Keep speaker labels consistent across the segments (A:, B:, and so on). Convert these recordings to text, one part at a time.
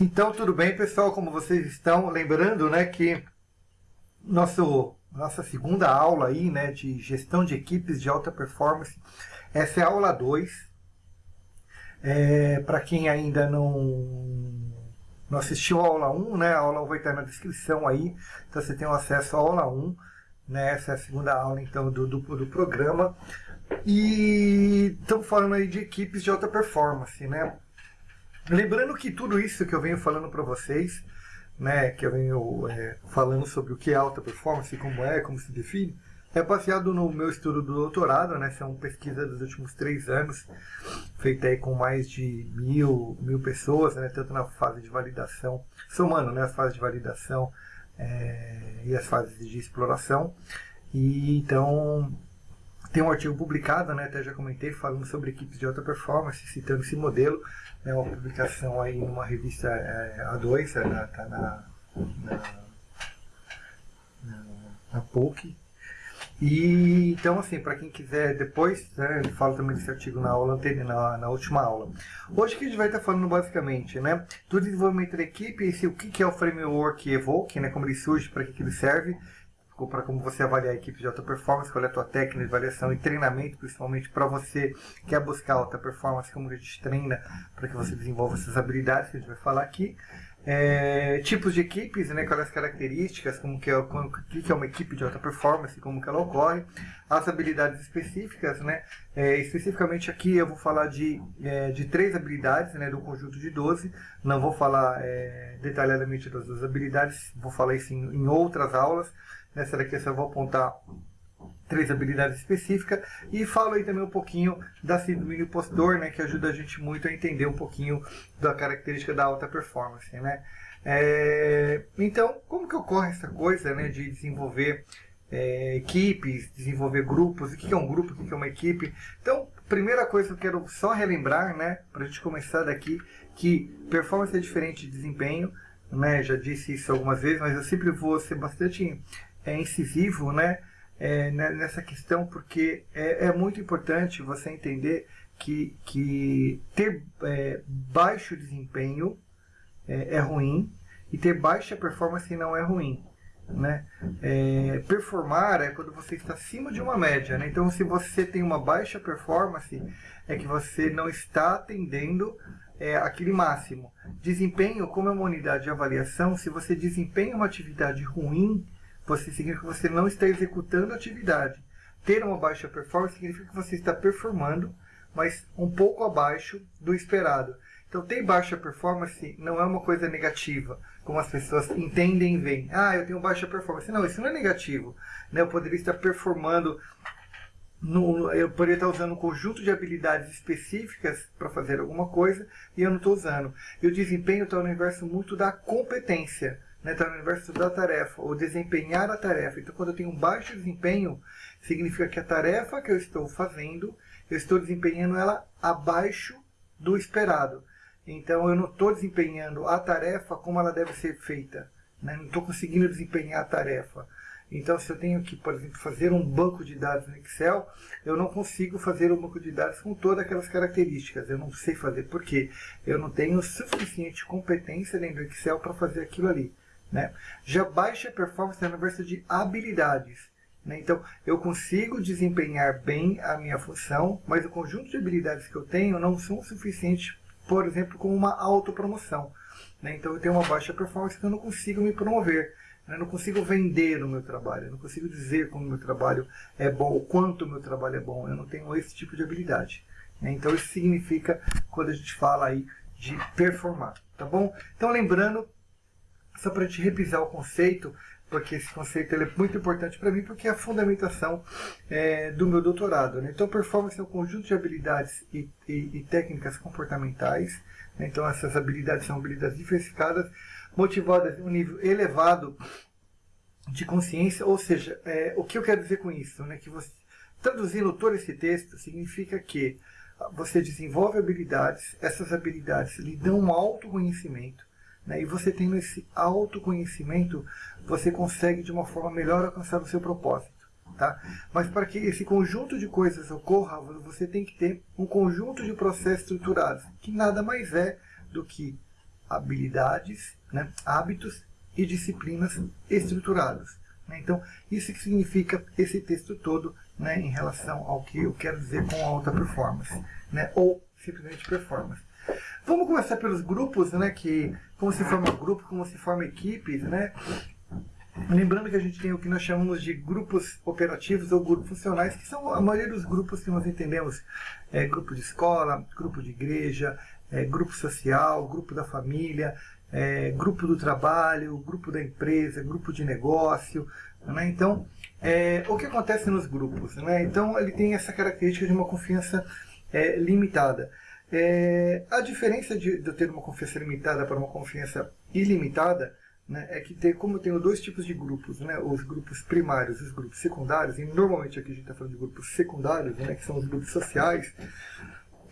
A: Então, tudo bem, pessoal? Como vocês estão? Lembrando, né, que nosso, nossa segunda aula aí, né, de gestão de equipes de alta performance, essa é a aula 2. É, Para quem ainda não, não assistiu a aula 1, né, a aula 1 vai estar na descrição aí, então você tem acesso à aula 1, né, essa é a segunda aula, então, do, do, do programa. E estamos falando aí de equipes de alta performance, né? Lembrando que tudo isso que eu venho falando para vocês, né, que eu venho é, falando sobre o que é alta performance, como é, como se define, é baseado no meu estudo do doutorado, né, são pesquisas dos últimos três anos, feita aí com mais de mil, mil pessoas, né, tanto na fase de validação, somando né, as fases de validação é, e as fases de exploração. E então tem um artigo publicado, né, até já comentei, falando sobre equipes de alta performance, citando esse modelo, é uma publicação aí numa revista é, A2, é, na, tá na, na, na, na POC. E então, assim, para quem quiser depois, né, eu falo também desse artigo na aula anterior, na, na última aula. Hoje que a gente vai estar falando basicamente, né, do desenvolvimento da equipe, esse, o que, que é o framework Evoke, né, como ele surge, para que, que ele serve, para como você avaliar a equipe de alta performance, qual é a tua técnica de avaliação e treinamento, principalmente para você que quer buscar alta performance, como a gente treina para que você desenvolva essas habilidades que a gente vai falar aqui. É, tipos de equipes, né, quais as características, como que é, como, que é uma equipe de alta performance, como que ela ocorre, as habilidades específicas, né, é, especificamente aqui eu vou falar de, é, de três habilidades, né, do conjunto de 12, não vou falar é, detalhadamente das duas habilidades, vou falar isso em, em outras aulas, Nessa daqui eu só vou apontar três habilidades específicas e falo aí também um pouquinho da síndrome do impostor, né, que ajuda a gente muito a entender um pouquinho da característica da alta performance, né. É, então, como que ocorre essa coisa, né, de desenvolver é, equipes, desenvolver grupos, o que é um grupo, o que é uma equipe. Então, primeira coisa que eu quero só relembrar, né, para a gente começar daqui, que performance é diferente de desempenho, né, já disse isso algumas vezes, mas eu sempre vou ser bastante é, incisivo né, é, nessa questão, porque é, é, muito importante você entender que, que ter é, baixo desempenho é, é, ruim e ter baixa performance não é ruim. Né? É, performar é quando você está acima de uma média. Né? Então, se você tem uma baixa performance, é que você não está atendendo é, aquele máximo. Desempenho, como é uma unidade de avaliação, se você desempenha uma atividade ruim, você significa que você não está executando a atividade. Ter uma baixa performance significa que você está performando, mas um pouco abaixo do esperado. Então, ter baixa performance não é uma coisa negativa, como as pessoas entendem e veem. Ah, eu tenho baixa performance. Não, isso não é negativo. Né? Eu poderia estar performando, no, eu poderia estar usando um conjunto de habilidades específicas para fazer alguma coisa e eu não estou usando. E o desempenho está no universo muito da competência né, está no universo da tarefa, ou desempenhar a tarefa. Então, quando eu tenho um baixo desempenho, significa que a tarefa que eu estou fazendo, eu estou desempenhando ela abaixo do esperado. Então, eu não estou desempenhando a tarefa como ela deve ser feita. Né? Não estou conseguindo desempenhar a tarefa. Então, se eu tenho que, por exemplo, fazer um banco de dados no Excel, eu não consigo fazer um banco de dados com todas aquelas características. Eu não sei fazer, porque eu não tenho suficiente competência dentro do Excel para fazer aquilo ali. Né? Já baixa performance é na versão de habilidades. Né? Então, eu consigo desempenhar bem a minha função, mas o conjunto de habilidades que eu tenho não são suficientes, por exemplo, como uma autopromoção. Né? Então, eu tenho uma baixa performance, então eu não consigo me promover. Né? Eu não consigo vender o meu trabalho, eu não consigo dizer como o meu trabalho é bom, o quanto o meu trabalho é bom. Eu não tenho esse tipo de habilidade. Né? Então, isso significa quando a gente fala aí de performar. Tá bom? Então, lembrando só para te repisar o conceito, porque esse conceito é muito importante para mim, porque é a fundamentação é, do meu doutorado. Né? Então, performance é um conjunto de habilidades e, e, e técnicas comportamentais. Né? Então, essas habilidades são habilidades diversificadas, motivadas em um nível elevado de consciência. Ou seja, é, o que eu quero dizer com isso? Né? Que você, traduzindo todo esse texto, significa que você desenvolve habilidades, essas habilidades lhe dão um autoconhecimento, né? E você tendo esse autoconhecimento, você consegue de uma forma melhor alcançar o seu propósito. Tá? Mas para que esse conjunto de coisas ocorra, você tem que ter um conjunto de processos estruturados, que nada mais é do que habilidades, né, hábitos e disciplinas estruturados. Né? Então, isso que significa esse texto todo né, em relação ao que eu quero dizer com alta performance, né, ou simplesmente performance. Vamos começar pelos grupos, né, que como se forma grupo, como se forma equipes, né? Lembrando que a gente tem o que nós chamamos de grupos operativos ou grupos funcionais, que são a maioria dos grupos que nós entendemos. É, grupo de escola, grupo de igreja, é, grupo social, grupo da família, é, grupo do trabalho, grupo da empresa, grupo de negócio. Né? Então, é, o que acontece nos grupos? Né? Então, ele tem essa característica de uma confiança é, limitada. É, a diferença de, de eu ter uma confiança limitada para uma confiança ilimitada né, é que tem, como eu tenho dois tipos de grupos, né, os grupos primários e os grupos secundários, e normalmente aqui a gente está falando de grupos secundários, né, que são os grupos sociais,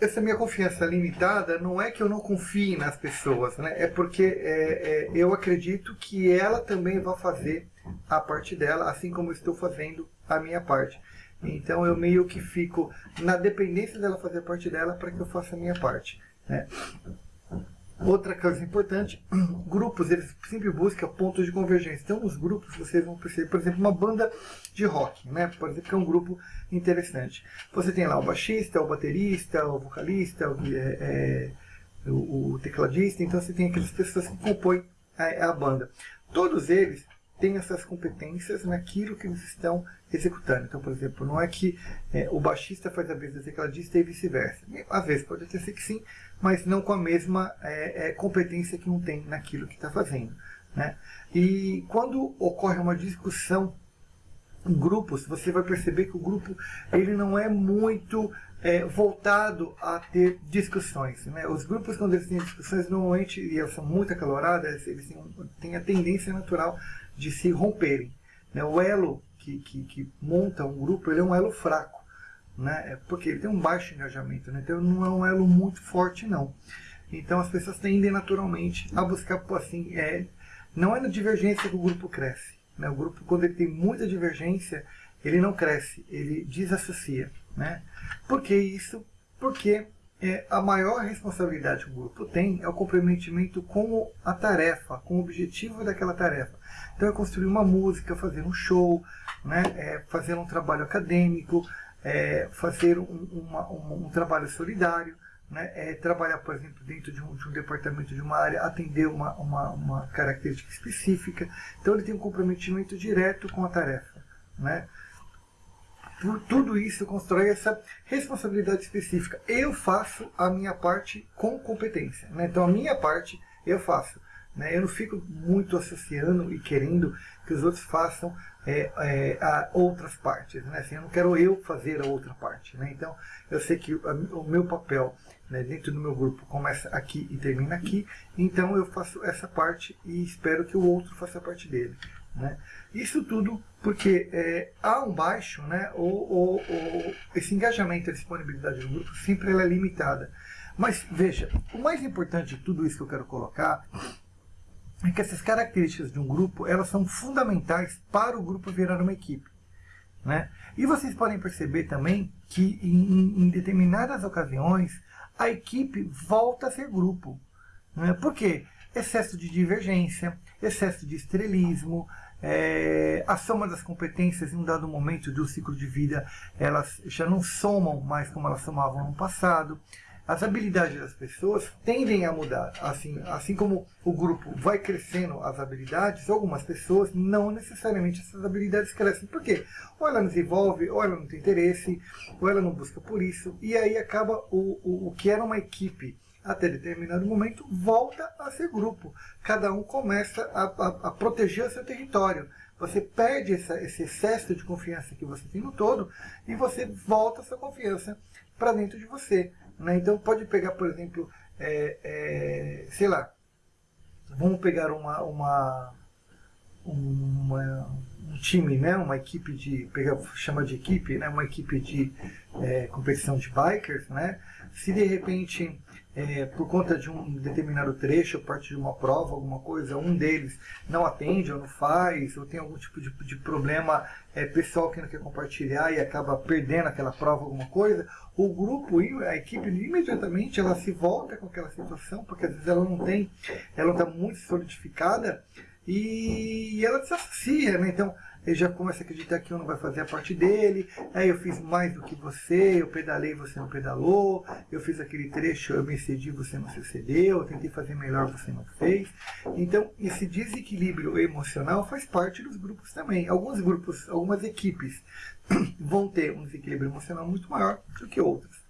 A: essa minha confiança limitada não é que eu não confie nas pessoas, né? é porque é, é, eu acredito que ela também vai fazer a parte dela, assim como eu estou fazendo a minha parte. Então eu meio que fico na dependência dela fazer parte dela para que eu faça a minha parte. Né? Outra coisa importante, grupos, eles sempre buscam pontos de convergência. Então, os grupos, vocês vão perceber, por exemplo, uma banda de rock, né? Por exemplo, que é um grupo interessante. Você tem lá o baixista, o baterista, o vocalista, o, é, é, o, o tecladista, então você tem aquelas pessoas que compõem a, a banda. Todos eles têm essas competências naquilo que eles estão executando. Então, por exemplo, não é que é, o baixista faz a do tecladista e vice-versa. Às vezes pode até ser que sim, mas não com a mesma é, é, competência que um tem naquilo que está fazendo. Né? E quando ocorre uma discussão em grupos, você vai perceber que o grupo ele não é muito é, voltado a ter discussões. Né? Os grupos, quando eles têm discussões, normalmente, e elas são muito acaloradas, eles têm, têm a tendência natural de se romperem. Né? O elo que, que, que, monta um grupo ele é um elo fraco, né? É porque ele tem um baixo engajamento, né? então não é um elo muito forte não. Então as pessoas tendem naturalmente a buscar, assim, é, não é na divergência que o grupo cresce. Né? O grupo, quando ele tem muita divergência, ele não cresce, ele desassocia. Né? Por que isso? Porque é, a maior responsabilidade que o grupo tem é o comprometimento com a tarefa, com o objetivo daquela tarefa. Então é construir uma música, fazer um show, né, é fazer um trabalho acadêmico, é fazer um, uma, um, um trabalho solidário, né, é trabalhar, por exemplo, dentro de um, de um, departamento de uma área, atender uma, uma, uma característica específica. Então ele tem um comprometimento direto com a tarefa. Né? Tudo isso constrói essa responsabilidade específica. Eu faço a minha parte com competência. Né? Então a minha parte eu faço. Né? Eu não fico muito associando e querendo que os outros façam é, é, a outras partes. Né? Assim, eu não quero eu fazer a outra parte. Né? Então eu sei que o, meu papel né, dentro do meu grupo começa aqui e termina aqui. Então eu faço essa parte e espero que o outro faça a parte dele. Né? Isso tudo porque é, há um baixo, né, ou, esse engajamento, a disponibilidade do grupo sempre é limitada. Mas veja, o mais importante de tudo isso que eu quero colocar é que essas características de um grupo elas são fundamentais para o grupo virar uma equipe. Né? E vocês podem perceber também que em, em determinadas ocasiões a equipe volta a ser grupo. Né? Por quê? Excesso de divergência, excesso de estrelismo, é, a soma das competências em um dado momento do ciclo de vida, elas já não somam mais como elas somavam no passado. As habilidades das pessoas tendem a mudar. Assim, assim como o grupo vai crescendo as habilidades, algumas pessoas não necessariamente essas habilidades crescem. Por quê? Ou ela não desenvolve, ou ela não tem interesse, ou ela não busca por isso. E aí acaba o, o, o que era uma equipe até determinado momento, volta a ser grupo. Cada um começa a, a, a proteger o seu território. Você perde essa, esse excesso de confiança que você tem no todo e você volta a sua confiança para dentro de você. Né? Então pode pegar, por exemplo, é, é, sei lá, vamos pegar uma, uma, uma, um time, né? uma equipe de, chama de equipe, né? uma equipe de é, competição de bikers, né? se de repente é, por conta de um determinado trecho, parte de uma prova, alguma coisa, um deles não atende ou não faz, ou tem algum tipo de, de problema é, pessoal que não quer compartilhar e acaba perdendo aquela prova, alguma coisa, o grupo, a equipe imediatamente ela se volta com aquela situação, porque às vezes ela não tem, ela não está muito solidificada e ela desassocia, né? Então, ele já começa a acreditar que um não vai fazer a parte dele, aí eu fiz mais do que você, eu pedalei, você não pedalou, eu fiz aquele trecho, eu me excedi, você não se excedeu, eu tentei fazer melhor, você não fez. Então, esse desequilíbrio emocional faz parte dos grupos também. Alguns grupos, algumas equipes vão ter um desequilíbrio emocional muito maior do que outras.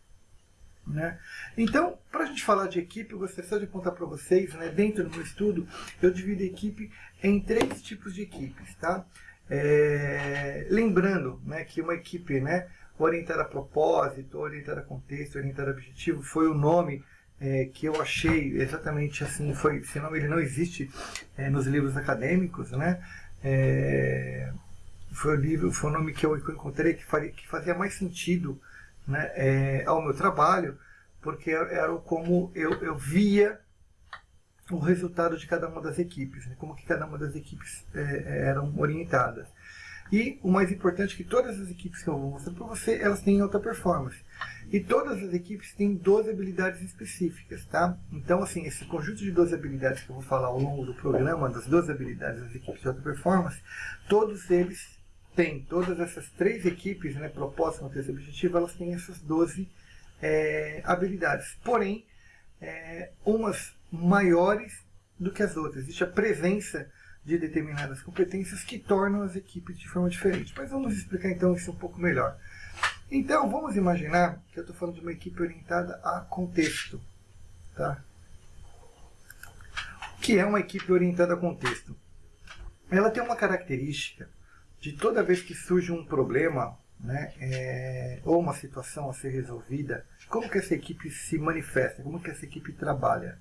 A: Né? Então, para a gente falar de equipe, eu gostaria só de apontar para vocês, né, dentro do meu estudo, eu divido a equipe em três tipos de equipes. Tá? É, lembrando né, que uma equipe né, orientada a propósito, orientada a contexto, orientada a objetivo, foi o nome é, que eu achei exatamente assim, foi, esse nome ele não existe é, nos livros acadêmicos, né? É, foi o livro, foi o nome que eu, encontrei que, faria, que fazia mais sentido né, é, ao meu trabalho, porque era como eu, eu via o resultado de cada uma das equipes, né? como que cada uma das equipes é, é, eram orientadas. E o mais importante é que todas as equipes que eu vou mostrar para você, elas têm alta performance. E todas as equipes têm 12 habilidades específicas, tá? Então, assim, esse conjunto de 12 habilidades que eu vou falar ao longo do programa, das 12 habilidades das equipes de alta performance, todos eles têm, todas essas três equipes, né, propósito, contexto objetivo, elas têm essas 12 é, habilidades. Porém, é, umas maiores do que as outras. Existe a presença de determinadas competências que tornam as equipes de forma diferente. Mas vamos explicar então isso um pouco melhor. Então, vamos imaginar que eu estou falando de uma equipe orientada a contexto. Tá? O que é uma equipe orientada a contexto? Ela tem uma característica de toda vez que surge um problema né, é, ou uma situação a ser resolvida, como que essa equipe se manifesta, como que essa equipe trabalha.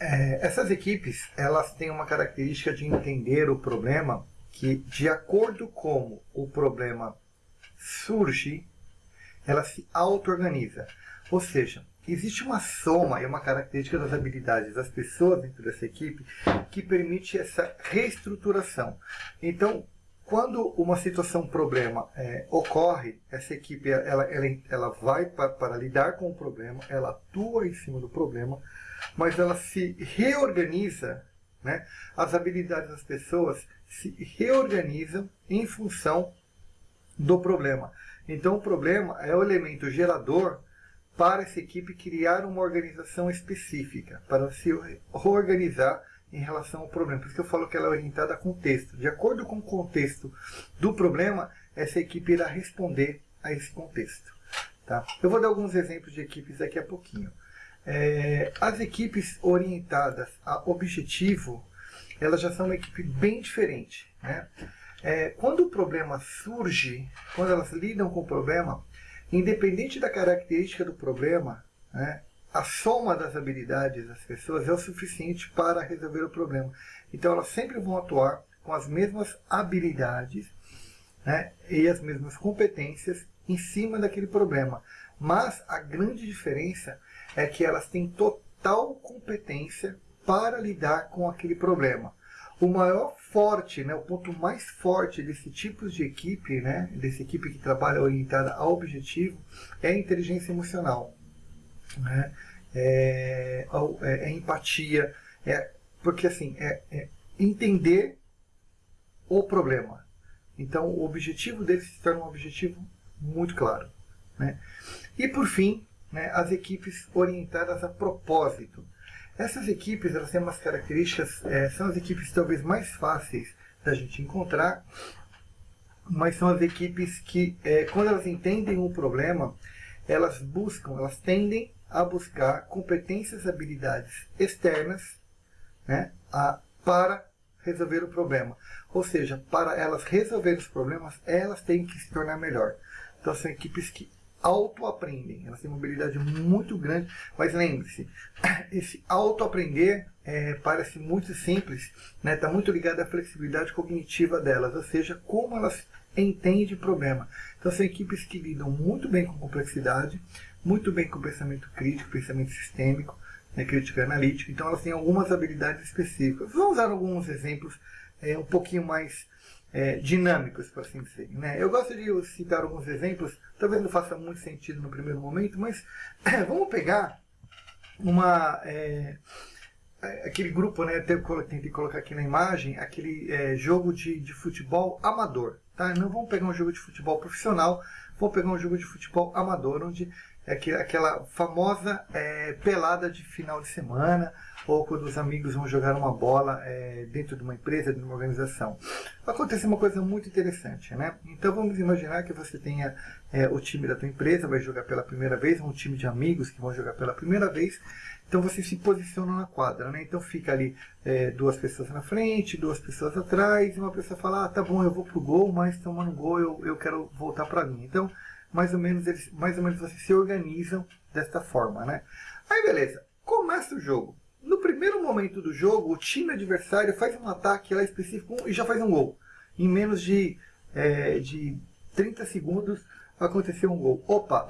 A: É, essas equipes elas têm uma característica de entender o problema que, de acordo com o problema surge, ela se auto-organiza. Ou seja, existe uma soma e uma característica das habilidades das pessoas dentro dessa equipe que permite essa reestruturação. Então, quando uma situação, um problema é, ocorre, essa equipe ela, ela, ela vai para, para lidar com o problema, ela atua em cima do problema, mas ela se reorganiza, né? as habilidades das pessoas se reorganizam em função do problema. Então o problema é o elemento gerador para essa equipe criar uma organização específica, para se reorganizar em relação ao problema. Por isso que eu falo que ela é orientada a contexto. De acordo com o contexto do problema, essa equipe irá responder a esse contexto. Tá? Eu vou dar alguns exemplos de equipes daqui a pouquinho. É, as equipes orientadas a objetivo, elas já são uma equipe bem diferente. Né? É, quando o problema surge, quando elas lidam com o problema, independente da característica do problema, né, a soma das habilidades das pessoas é o suficiente para resolver o problema. Então elas sempre vão atuar com as mesmas habilidades né, e as mesmas competências em cima daquele problema. Mas a grande diferença é que elas têm total competência para lidar com aquele problema. O maior forte, né, o ponto mais forte desse tipo de equipe, né, dessa equipe que trabalha orientada ao objetivo, é a inteligência emocional. Né? É, é, é empatia, é, porque assim, é, é entender o problema. Então o objetivo deles se torna um objetivo muito claro. Né? E por fim, né, as equipes orientadas a propósito. Essas equipes elas têm umas características, é, são as equipes talvez mais fáceis da gente encontrar, mas são as equipes que, é, quando elas entendem um problema, elas buscam, elas tendem a buscar competências habilidades externas né, a, para resolver o problema. Ou seja, para elas resolver os problemas, elas têm que se tornar melhor. Então são equipes que autoaprendem. Elas têm uma habilidade muito grande, mas lembre-se, esse autoaprender é, parece muito simples, está né? Tá muito ligado à flexibilidade cognitiva delas, ou seja, como elas entendem o problema. Então são equipes que lidam muito bem com complexidade, muito bem com pensamento crítico, pensamento sistêmico, né, crítica analítica, então elas têm algumas habilidades específicas. Vamos usar alguns exemplos é, um pouquinho mais é, dinâmicos, por assim dizer. Né? Eu gosto de citar alguns exemplos, talvez não faça muito sentido no primeiro momento, mas vamos pegar uma é, aquele grupo, né, até tentei colocar aqui na imagem, aquele é, jogo de, de futebol amador. Tá? Não vamos pegar um jogo de futebol profissional, vamos pegar um jogo de futebol amador, onde é aquela famosa é, pelada de final de semana, ou quando os amigos vão jogar uma bola é, dentro de uma empresa, de uma organização. Acontece uma coisa muito interessante, né? Então vamos imaginar que você tenha é, o time da tua empresa, vai jogar pela primeira vez, um time de amigos que vão jogar pela primeira vez, então você se posiciona na quadra, né? Então fica ali é, duas pessoas na frente, duas pessoas atrás, e uma pessoa fala, ah, tá bom, eu vou pro gol, mas tomando gol eu, eu quero voltar para mim. Então, mais ou menos eles, mais ou menos vocês se organizam desta forma, né? Aí beleza, começa o jogo. No primeiro momento do jogo, o time adversário faz um ataque lá específico e já faz um gol. Em menos de, é, de 30 segundos aconteceu um gol. Opa!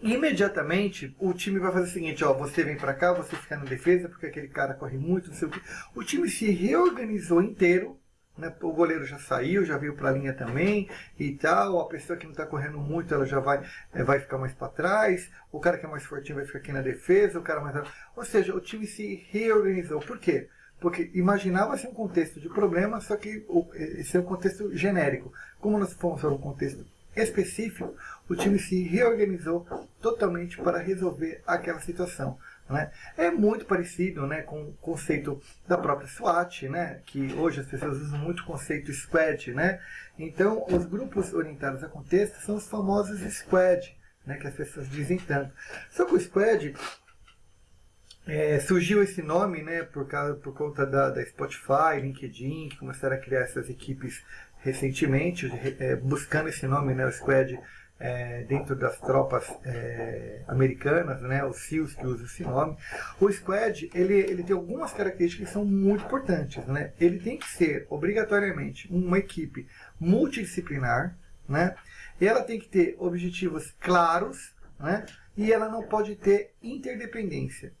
A: Imediatamente o time vai fazer o seguinte, ó, você vem para cá, você fica na defesa, porque aquele cara corre muito, não sei o quê. O time se reorganizou inteiro né? O goleiro já saiu, já veio para a linha também e tal. A pessoa que não está correndo muito, ela já vai, é, vai ficar mais para trás. O cara que é mais fortinho vai ficar aqui na defesa. O cara mais... Ou seja, o time se reorganizou. Por quê? Porque imaginava-se um contexto de problema, só que esse é um contexto genérico. Como nós fomos para um contexto específico, o time se reorganizou totalmente para resolver aquela situação. Né? É muito parecido né, com o conceito da própria SWAT, né, que hoje as pessoas usam muito o conceito squad. Né? Então, os grupos orientados a contexto são os famosos squad, né, que as pessoas dizem tanto. Só que o squad é, surgiu esse nome né, por, causa, por conta da, da Spotify, LinkedIn, que começaram a criar essas equipes recentemente, é, buscando esse nome, né, o squad é, dentro das tropas é, americanas, né, os SEALs que usam esse nome, o Squad ele, ele tem algumas características que são muito importantes. Né? Ele tem que ser obrigatoriamente uma equipe multidisciplinar, né? e ela tem que ter objetivos claros, né? e ela não pode ter interdependência.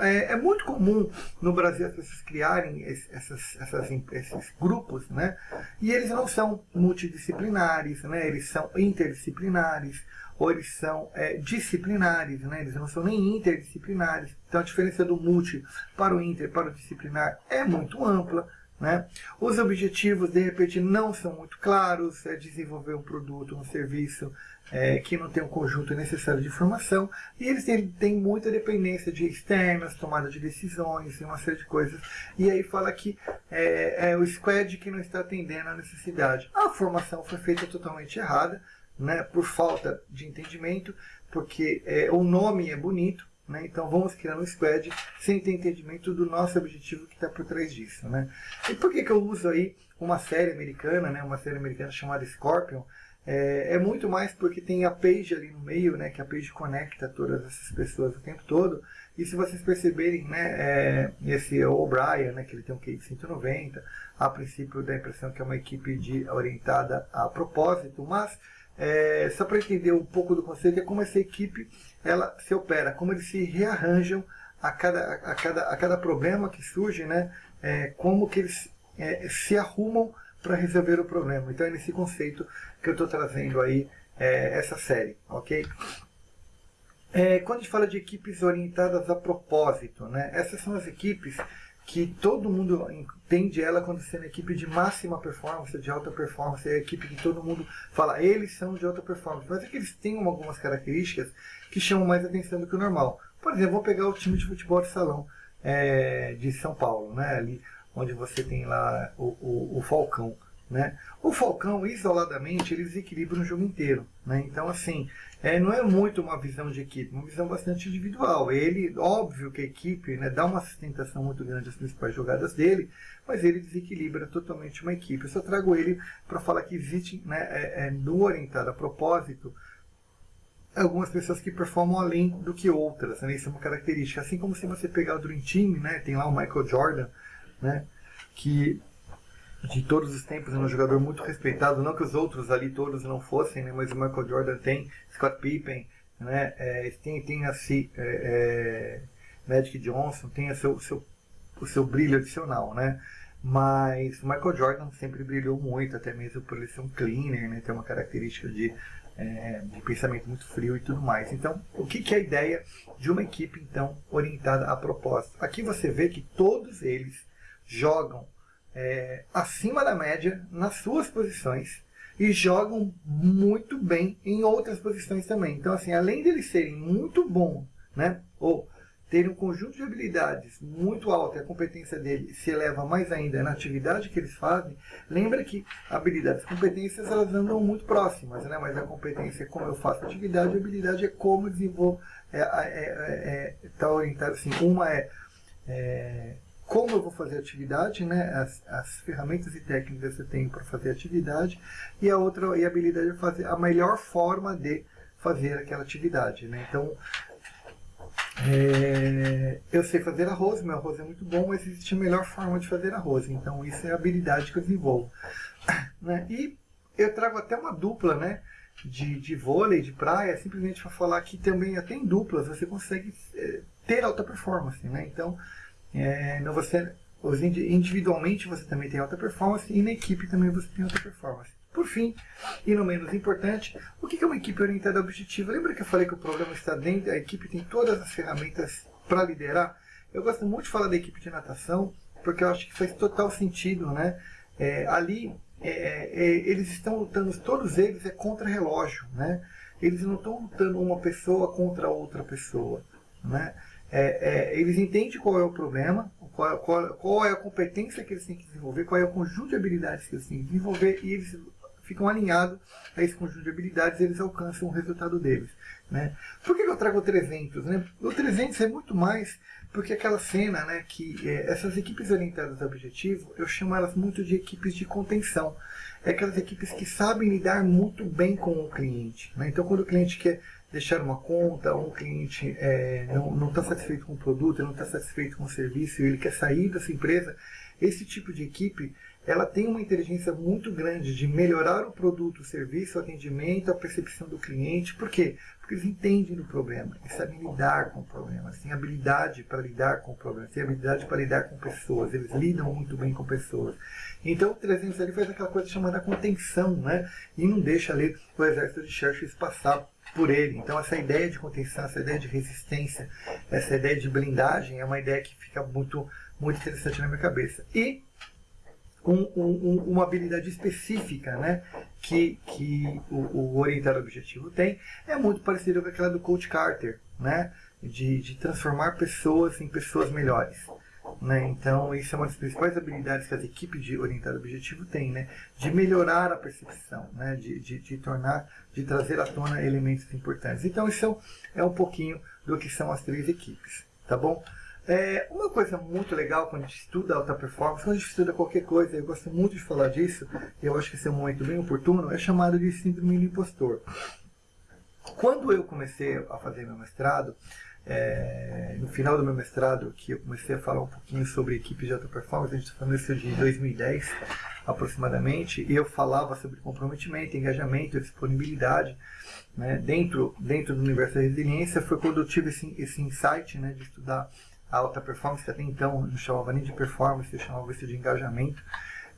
A: É, é, muito comum no Brasil as pessoas criarem essas, essas, esses grupos, né? E eles não são multidisciplinares, né? Eles são interdisciplinares ou eles são é, disciplinares, né? Eles não são nem interdisciplinares. Então a diferença do multi para o inter, para o disciplinar é muito ampla. Né? Os objetivos, de repente, não são muito claros, é desenvolver um produto, um serviço é, que não tem um conjunto necessário de informação, e eles têm, têm muita dependência de externas, tomada de decisões e uma série de coisas. E aí fala que é, é o squad que não está atendendo à necessidade. A formação foi feita totalmente errada, né, por falta de entendimento, porque é, o nome é bonito, né? Então vamos criar um squad sem ter entendimento do nosso objetivo que está por trás disso. Né? E por que, que eu uso aí uma série americana, né? uma série americana chamada Scorpion? É, é, muito mais porque tem a page ali no meio, né? que a page conecta todas essas pessoas o tempo todo. E se vocês perceberem, né, é, esse O'Brien, né, que ele tem um QI de 190, a princípio dá a impressão que é uma equipe de, orientada a propósito, mas é, só para entender um pouco do conceito, é como essa equipe ela se opera, como eles se rearranjam a cada, a cada, a cada problema que surge, né? É, como que eles é, se arrumam para resolver o problema. Então é nesse conceito que eu estou trazendo aí é, essa série, ok? É, quando a gente fala de equipes orientadas a propósito, né? Essas são as equipes que todo mundo entende ela quando sendo equipe de máxima performance, de alta performance, é a equipe que todo mundo fala, eles são de alta performance, mas é que eles têm algumas características que chamam mais atenção do que o normal. Por exemplo, vou pegar o time de futebol de salão é, de São Paulo, né, ali onde você tem lá o, o, o Falcão. Né? O Falcão, isoladamente, ele desequilibra o jogo inteiro. Né? Então, assim, é, não é muito uma visão de equipe, uma visão bastante individual. Ele, óbvio que a equipe né, dá uma sustentação muito grande às principais jogadas dele, mas ele desequilibra totalmente uma equipe. Eu só trago ele para falar que existe, né, é, é, no orientado a propósito, algumas pessoas que performam além do que outras. Né? Isso é uma característica. Assim como se você pegar o Dream Team, né, tem lá o Michael Jordan, né, que de todos os tempos, é um jogador muito respeitado, não que os outros ali todos não fossem, né, mas o Michael Jordan tem, Scott Pippen, né? É, tem, tem assim, é, Magic Johnson, tem o seu, seu, o seu brilho adicional, né? Mas o Michael Jordan sempre brilhou muito, até mesmo por ele ser um cleaner, né? Ter uma característica de, é, de pensamento muito frio e tudo mais. Então, o que, que é a ideia de uma equipe, então, orientada a propósito? Aqui você vê que todos eles jogam é, acima da média nas suas posições e jogam muito bem em outras posições também. Então, assim, além de eles serem muito bons, né? Ou terem um conjunto de habilidades muito alto e a competência dele se eleva mais ainda na atividade que eles fazem, lembra que habilidades e competências elas andam muito próximas, né? mas a competência é como eu faço atividade, a habilidade é como eu desenvolvo, é, é, é, é tá orientado assim, uma é, é, como eu vou fazer a atividade, né? as, as ferramentas e técnicas que eu tenho para fazer a atividade, e a outra e a habilidade é fazer a melhor forma de fazer aquela atividade. Né? Então, é, eu sei fazer arroz, meu arroz é muito bom, mas existe a melhor forma de fazer arroz. Então isso é a habilidade que eu desenvolvo. Né? E eu trago até uma dupla né, de, de vôlei, de praia, simplesmente para falar que também até em duplas você consegue é, ter alta performance. Né? Então, é, não você, individualmente você também tem alta performance e na equipe também você tem alta performance. Por fim, e não menos importante, o que é uma equipe orientada ao objetivo? Lembra que eu falei que o problema está dentro, a equipe tem todas as ferramentas para liderar? Eu gosto muito de falar da equipe de natação, porque eu acho que faz total sentido, né? É, ali, é, é, eles estão lutando, todos eles é contra relógio, né? Eles não estão lutando uma pessoa contra outra pessoa, né? É, é, eles entendem qual é o problema, qual, qual, qual, é a competência que eles têm que desenvolver, qual é o conjunto de habilidades que eles têm que desenvolver e eles ficam alinhados a esse conjunto de habilidades eles alcançam o resultado deles. Né? Por que eu trago o 300? Né? O 300 é muito mais porque aquela cena né, que é, essas equipes orientadas ao objetivo, eu chamo elas muito de equipes de contenção. É aquelas equipes que sabem lidar muito bem com o cliente. Né? Então, quando o cliente quer deixar uma conta, ou um cliente é, não está satisfeito com o produto, não está satisfeito com o serviço, ele quer sair dessa empresa, esse tipo de equipe ela tem uma inteligência muito grande de melhorar o produto, o serviço, o atendimento, a percepção do cliente. Por quê? Porque eles entendem do problema, eles sabem lidar com o problema, eles têm habilidade para lidar com o problema, têm habilidade para lidar com pessoas, eles lidam muito bem com pessoas. Então o 300 ali faz aquela coisa chamada contenção, né? E não deixa ali o exército de Churchill passar por ele. Então essa ideia de contenção, essa ideia de resistência, essa ideia de blindagem é uma ideia que fica muito, muito interessante na minha cabeça. E com um, uma habilidade específica né, que, que o, o orientado objetivo tem, é muito parecido com aquela do Coach Carter, né, de, de transformar pessoas em pessoas melhores. Né? Então, isso é uma das principais habilidades que as equipes de orientado objetivo têm, né? de melhorar a percepção, né? de, de, de tornar, de trazer à tona elementos importantes. Então, isso é um pouquinho do que são as três equipes, tá bom? É, uma coisa muito legal quando a gente estuda alta performance, quando a gente estuda qualquer coisa, eu gosto muito de falar disso, e eu acho que esse é um momento bem oportuno, é chamado de síndrome do impostor. Quando eu comecei a fazer meu mestrado, é, no final do meu mestrado, que eu comecei a falar um pouquinho sobre equipes de alta performance, a gente está falando isso de 2010 aproximadamente, e eu falava sobre comprometimento, engajamento, disponibilidade, né, dentro, dentro do universo da resiliência, foi quando eu tive esse, esse insight né, de estudar alta performance, até então não chamava nem de performance, eu chamava isso de engajamento.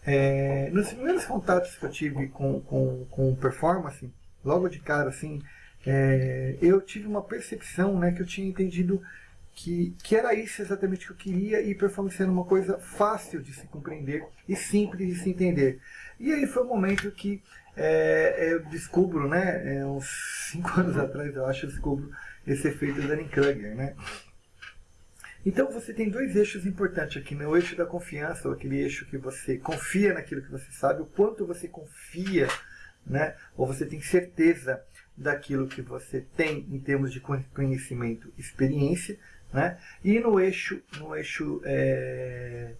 A: É, nos primeiros contatos que eu tive com, com, com performance, logo de cara, assim, é, eu tive uma percepção né, que eu tinha entendido que, que era isso exatamente que eu queria e performance era uma coisa fácil de se compreender e simples de se entender. E aí foi o um momento que é, eu descubro, né, é, uns 5 anos atrás eu acho, eu descubro esse efeito Dunning-Kruger, né, então você tem dois eixos importantes aqui, né? o eixo da confiança, ou aquele eixo que você confia naquilo que você sabe, o quanto você confia, né? ou você tem certeza daquilo que você tem em termos de conhecimento, experiência, né? e no eixo, no eixo é,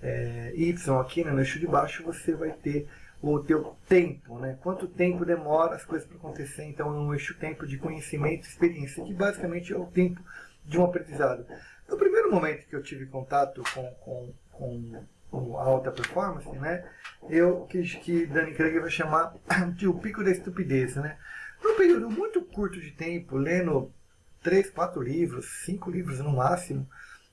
A: é, Y aqui, né? no eixo de baixo, você vai ter o teu tempo, né? Quanto tempo demora as coisas para acontecer? Então, é um eixo tempo de conhecimento, experiência, que basicamente é o tempo de um aprendizado. No primeiro momento que eu tive contato com, com, com, a alta performance, né, eu que, que Danny Craig vai chamar de o pico da estupidez, né? Num período muito curto de tempo, lendo três, quatro livros, cinco livros no máximo,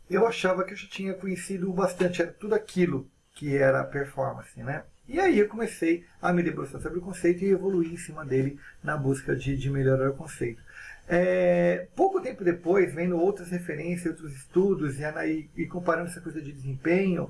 A: eu achava que eu já tinha conhecido bastante, tudo aquilo que era performance, né? E aí eu comecei a me debruçar sobre o conceito e evoluir em cima dele na busca de, de melhorar o conceito. É, pouco tempo depois, vendo outras referências, outros estudos e, e, e, comparando essa coisa de desempenho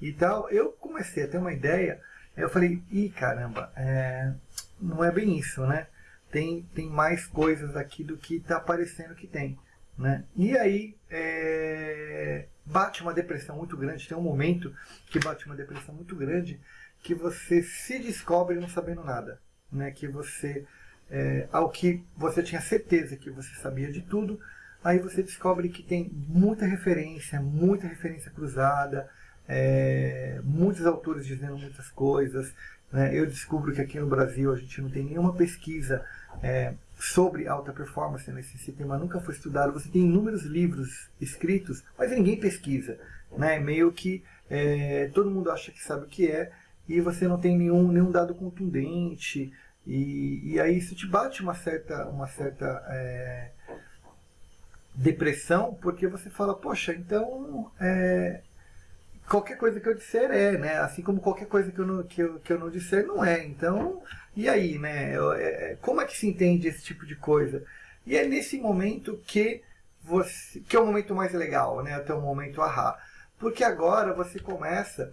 A: e tal, eu comecei a ter uma ideia. Eu falei, ih caramba, é, não é bem isso, né? Tem, tem mais coisas aqui do que está parecendo que tem. Né? E aí é, bate uma depressão muito grande, tem um momento que bate uma depressão muito grande que você se descobre não sabendo nada. Né? Que você, é, ao que você tinha certeza que você sabia de tudo, aí você descobre que tem muita referência, muita referência cruzada, é, muitos autores dizendo muitas coisas. Né? Eu descubro que aqui no Brasil a gente não tem nenhuma pesquisa é, sobre alta performance nesse sistema nunca foi estudado. Você tem inúmeros livros escritos, mas ninguém pesquisa. Né? Meio que é, todo mundo acha que sabe o que é e você não tem nenhum, nenhum dado contundente. E, e aí isso te bate uma certa, uma certa é, depressão, porque você fala, poxa, então é, qualquer coisa que eu disser é, né? Assim como qualquer coisa que eu não, que eu, que eu não disser não é. Então, e aí, né? É, como é que se entende esse tipo de coisa? E é nesse momento que você, que é o momento mais legal, né? Até o momento ahá. Porque agora você começa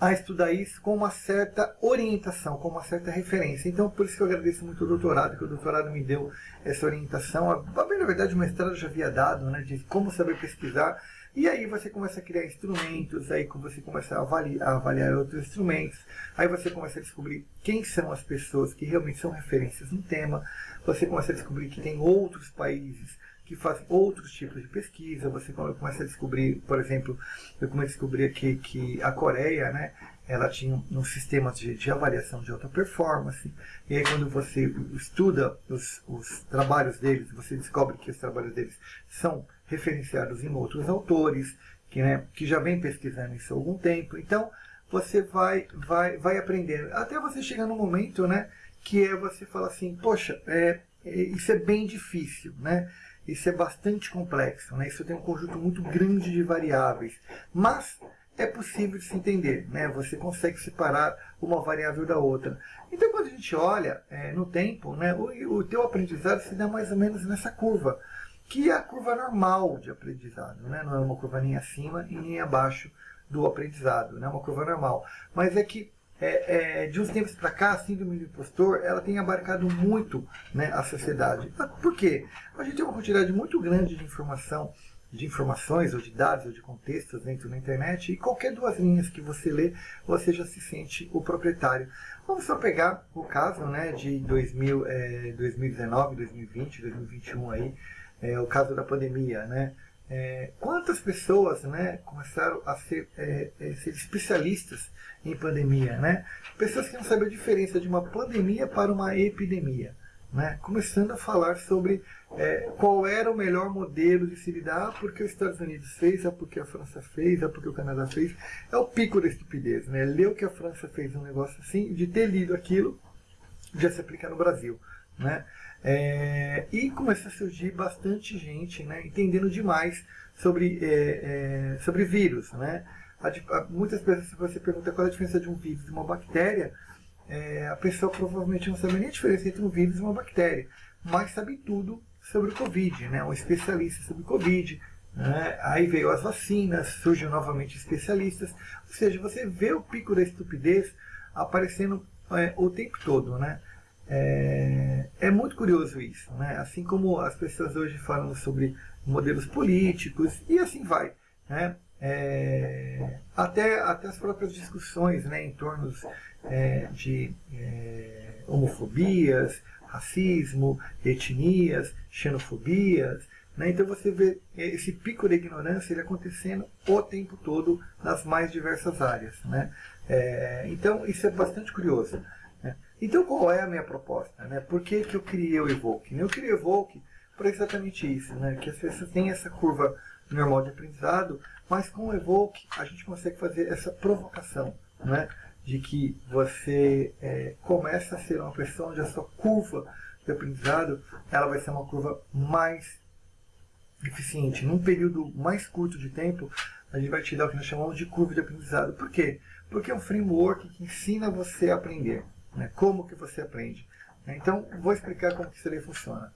A: a estudar isso com uma certa orientação, com uma certa referência. Então, por isso que eu agradeço muito o doutorado, que o doutorado me deu essa orientação. A, na verdade, o mestrado já havia dado, né? De como saber pesquisar e aí você começa a criar instrumentos, aí você começa a avaliar, a avaliar outros instrumentos, aí você começa a descobrir quem são as pessoas que realmente são referências no tema, você começa a descobrir que tem outros países que fazem outros tipos de pesquisa, você começa a descobrir, por exemplo, eu comecei a descobrir aqui que a Coreia, né, ela tinha um sistema de, de, avaliação de alta performance, e aí quando você estuda os, os trabalhos deles, você descobre que os trabalhos deles são referenciados em outros autores, que, né, que já vem pesquisando isso há algum tempo. Então, você vai, vai, vai aprendendo. Até você chegar no momento né, que é você fala assim, poxa, é, é, isso é bem difícil, né? Isso é bastante complexo, né? Isso tem um conjunto muito grande de variáveis. Mas é possível de se entender, né? Você consegue separar uma variável da outra. Então, quando a gente olha é, no tempo, né, o, o teu aprendizado se dá mais ou menos nessa curva que é a curva normal de aprendizado, né? não é uma curva nem acima e nem abaixo do aprendizado, né? é uma curva normal. Mas é que é, é, de uns tempos para cá, a síndrome do impostor, ela tem abarcado muito né, a sociedade. Por quê? A gente tem uma quantidade muito grande de informação, de informações, ou de dados, ou de contextos dentro da internet, e qualquer duas linhas que você lê, você já se sente o proprietário. Vamos só pegar o caso né, de 2000, é, 2019, 2020, 2021 aí, é, o caso da pandemia, né? É, quantas pessoas né, começaram a ser, é, é, ser, especialistas em pandemia, né? Pessoas que não sabem a diferença de uma pandemia para uma epidemia, né? Começando a falar sobre é, qual era o melhor modelo de se lidar, porque os Estados Unidos fez, é porque a França fez, é porque o Canadá fez. É o pico da estupidez, né? Leu que a França fez um negócio assim, de ter lido aquilo, já se aplica no Brasil, né? É, e começa a surgir bastante gente né, entendendo demais sobre, é, é, sobre vírus. Né? Muitas pessoas, se você pergunta qual é a diferença de um vírus e uma bactéria, é, a pessoa provavelmente não sabe nem a diferença entre um vírus e uma bactéria, mas sabe tudo sobre o Covid, né? um especialista sobre o Covid. Né? Aí veio as vacinas, surgiu novamente especialistas, ou seja, você vê o pico da estupidez aparecendo é, o tempo todo. Né? É, é, muito curioso isso, né? Assim como as pessoas hoje falam sobre modelos políticos e assim vai, né? É, até, até as próprias discussões né, em torno é, de é, homofobias, racismo, etnias, xenofobias. Né? Então você vê esse pico de ignorância ele acontecendo o tempo todo nas mais diversas áreas. Né? É, então isso é bastante curioso. Então qual é a minha proposta? Né? Por que, que eu criei o Evoke? Eu criei o Evoke para exatamente isso, né? que as pessoas têm essa curva normal de aprendizado, mas com o Evoke a gente consegue fazer essa provocação. Né? de que você é, começa a ser uma pessoa onde a sua curva de aprendizado ela vai ser uma curva mais eficiente. Num período mais curto de tempo, a gente vai te dar o que nós chamamos de curva de aprendizado. Por quê? Porque é um framework que ensina você a aprender. Né? Como que você aprende. Então, vou explicar como que isso funciona.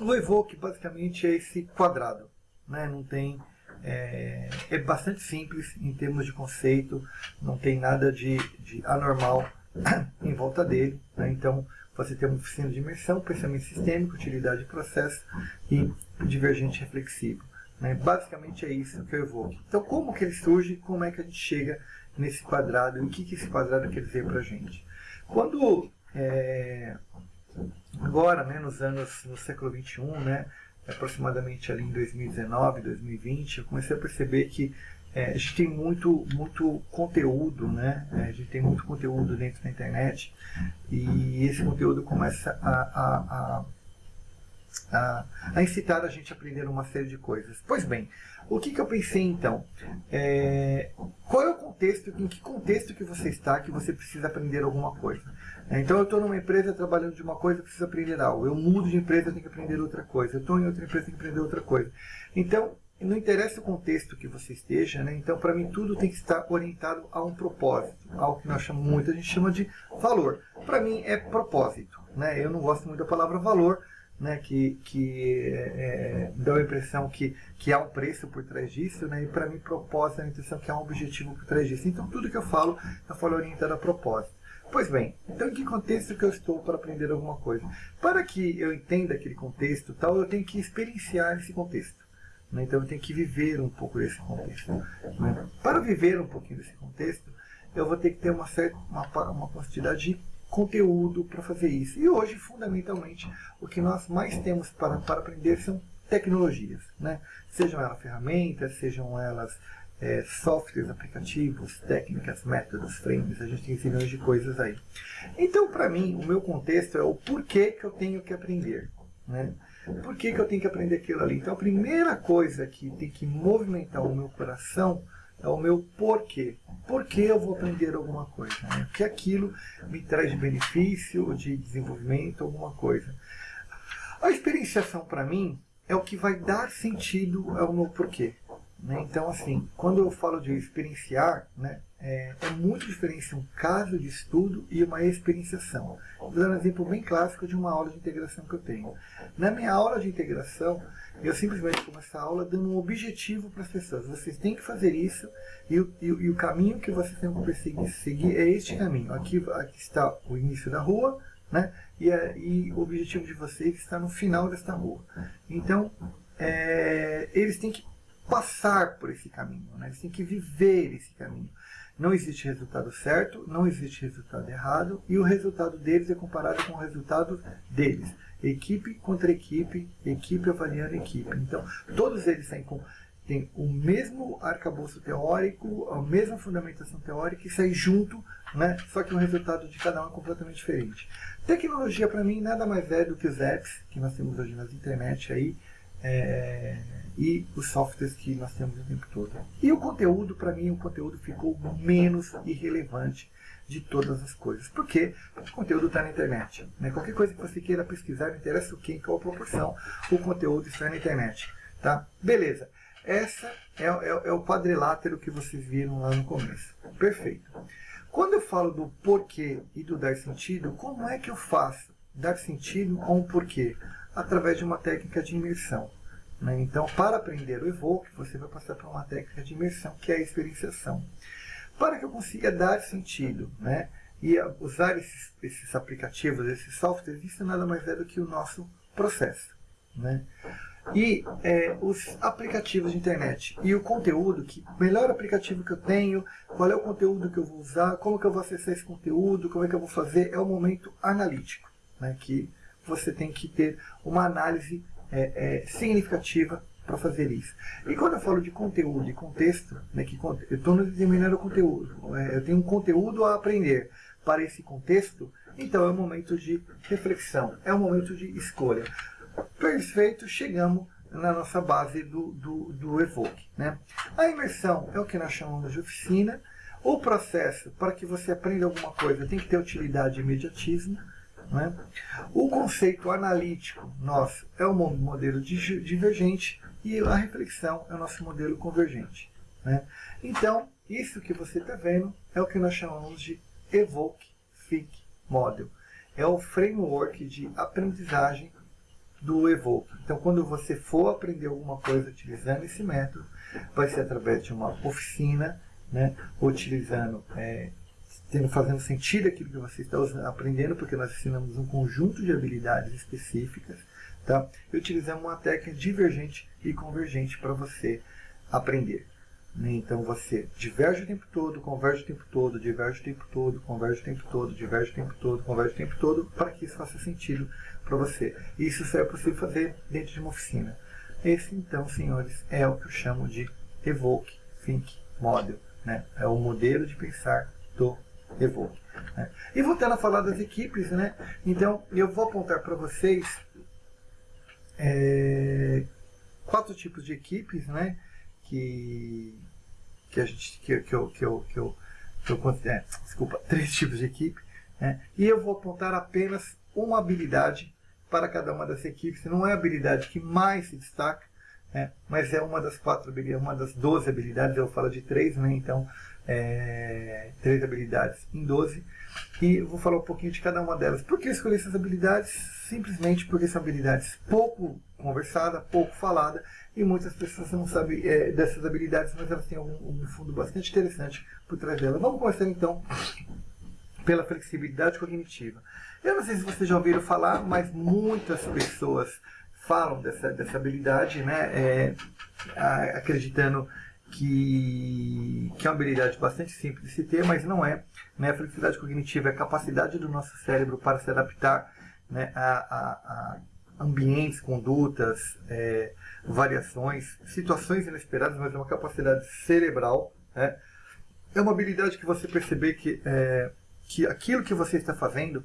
A: O Evoque, basicamente, é esse quadrado. Né? Não tem... É, é, bastante simples em termos de conceito, não tem nada de, de anormal em volta dele. Né? Então, você tem uma oficina de imersão, pensamento sistêmico, utilidade de processo e divergente reflexivo. Né? Basicamente é isso que eu evoco. Então, como que ele surge? Como é que a gente chega nesse quadrado? E o que, que esse quadrado quer dizer para a gente? Quando, é, agora, né, nos anos, no século XXI, né, aproximadamente ali em 2019, 2020, eu comecei a perceber que é, a gente tem muito, muito conteúdo, né? É, a gente tem muito conteúdo dentro da internet e esse conteúdo começa a, a, a a, a, incitar a gente a aprender uma série de coisas. Pois bem, o que, que eu pensei então? É, qual é o contexto, em que contexto que você está que você precisa aprender alguma coisa? É, então eu estou numa empresa trabalhando de uma coisa, preciso aprender algo. Eu mudo de empresa, tenho que aprender outra coisa. Eu estou em outra empresa, tenho que aprender outra coisa. Então, não interessa o contexto que você esteja, né? então para mim tudo tem que estar orientado a um propósito, algo que nós chamamos muito, a gente chama de valor. Para mim é propósito, né? eu não gosto muito da palavra valor, né? que, que é, é dá a impressão que, que há um preço por trás disso, né? e para mim propósito é a impressão que há um objetivo por trás disso. Então tudo que eu falo, eu falo orientado a propósito. Pois bem, então em que contexto que eu estou para aprender alguma coisa? Para que eu entenda aquele contexto tal, eu tenho que experienciar esse contexto. Né? Então eu tenho que viver um pouco desse contexto. Né? Para viver um pouquinho desse contexto, eu vou ter que ter uma, certa, uma, uma quantidade de conteúdo para fazer isso. E hoje, fundamentalmente, o que nós mais temos para, para aprender são tecnologias. Né? Sejam elas ferramentas, sejam elas é, softwares, aplicativos, técnicas, métodos, frames, a gente tem zilhões de coisas aí. Então, para mim, o meu contexto é o porquê que eu tenho que aprender. Né? Por que, que eu tenho que aprender aquilo ali? Então a primeira coisa que tem que movimentar o meu coração é o meu porquê. Por que eu vou aprender alguma coisa? Né? Que aquilo me traz benefício, de desenvolvimento, alguma coisa. A experienciação para mim é o que vai dar sentido ao meu porquê. Né? Então, assim, quando eu falo de experienciar, né, é, é, muito diferente um caso de estudo e uma experienciação. Vou dar um exemplo bem clássico de uma aula de integração que eu tenho. Na minha aula de integração, eu simplesmente começo a aula dando um objetivo para as pessoas. Vocês têm que fazer isso e o, e, e o caminho que vocês têm que seguir é este caminho. Aqui, aqui está o início da rua, né? E, e, o objetivo de vocês está no final desta rua. Então, é, eles têm que passar por esse caminho, né? eles têm que viver esse caminho. Não existe resultado certo, não existe resultado errado, e o resultado deles é comparado com o resultado deles. Equipe contra equipe, equipe avaliando equipe. Então, todos eles têm, com, têm o mesmo arcabouço teórico, a mesma fundamentação teórica e saem junto, né? só que o resultado de cada um é completamente diferente. Tecnologia, para mim, nada mais é do que os apps que nós temos hoje nas internet aí, é, e os softwares que nós temos o tempo todo. E o conteúdo, para mim, o conteúdo ficou menos irrelevante de todas as coisas. Por quê? Porque o conteúdo está na internet. Né? Qualquer coisa que você queira pesquisar, não interessa o que, em qual proporção, o conteúdo está na internet. Tá? Beleza. Essa é, é, é o quadrilátero que vocês viram lá no começo. Perfeito. Quando eu falo do porquê e do dar sentido, como é que eu faço dar sentido a um porquê? Através de uma técnica de imersão. Né? Então, para aprender o Evoque, você vai passar por uma técnica de imersão, que é a experienciação. Para que eu consiga dar sentido né? e usar esses, esses aplicativos, esses softwares, isso nada mais é do que o nosso processo. Né? E é, os aplicativos de internet e o conteúdo, que melhor aplicativo que eu tenho, qual é o conteúdo que eu vou usar, como que eu vou acessar esse conteúdo, como é que eu vou fazer, é o momento analítico, né, que você tem que ter uma análise é, é, significativa para fazer isso. E quando eu falo de conteúdo e contexto, né, que eu estou determinando o conteúdo, é, eu tenho um conteúdo a aprender para esse contexto, então é um momento de reflexão, é um momento de escolha. Perfeito, chegamos na nossa base do, do, do Evoque. Né? A imersão é o que nós chamamos de oficina, O processo, para que você aprenda alguma coisa, tem que ter utilidade imediatismo. Né? O conceito analítico nosso é o modelo divergente e a reflexão é o nosso modelo convergente. Né? Então, isso que você está vendo é o que nós chamamos de Evoke Think Model. É o framework de aprendizagem do Evoke. Então, quando você for aprender alguma coisa utilizando esse método, vai ser através de uma oficina, né, utilizando é, tendo, fazendo sentido aquilo que você está aprendendo, porque nós ensinamos um conjunto de habilidades específicas, tá? e utilizamos uma técnica divergente e convergente para você aprender. Né? Então você diverge o tempo todo, converge o tempo todo, diverge o tempo todo, converge o tempo todo, diverge o tempo todo, converge o tempo todo, para que isso faça sentido para você. Isso só é possível fazer dentro de uma oficina. Esse, então, senhores, é o que eu chamo de Evoke Think Model. Né? É o modelo de pensar do Evoque. Né? E voltando a falar das equipes, né? então eu vou apontar para vocês é, quatro tipos de equipes né? que, que a gente que, que eu, que eu, que eu, que eu é, desculpa, três tipos de equipe. Né? E eu vou apontar apenas uma habilidade para cada uma das equipes. Não é a habilidade que mais se destaca, né? mas é uma das quatro habilidades, uma das 12 habilidades, eu falo de três, né? então é, três habilidades em 12 e vou falar um pouquinho de cada uma delas. Por que eu escolhi essas habilidades? Simplesmente porque são habilidades pouco conversadas, pouco faladas e muitas pessoas não sabem é, dessas habilidades, mas elas têm um, um fundo bastante interessante por trás delas. Vamos começar então pela flexibilidade cognitiva. Eu não sei se vocês já ouviram falar, mas muitas pessoas falam dessa, dessa habilidade, né, é, acreditando que, que é uma habilidade bastante simples de se ter, mas não é. Né? A flexibilidade cognitiva é a capacidade do nosso cérebro para se adaptar né, a, a, a ambientes, condutas, é, variações, situações inesperadas, mas é uma capacidade cerebral. Né? É uma habilidade que você perceber que, é, que aquilo que você está fazendo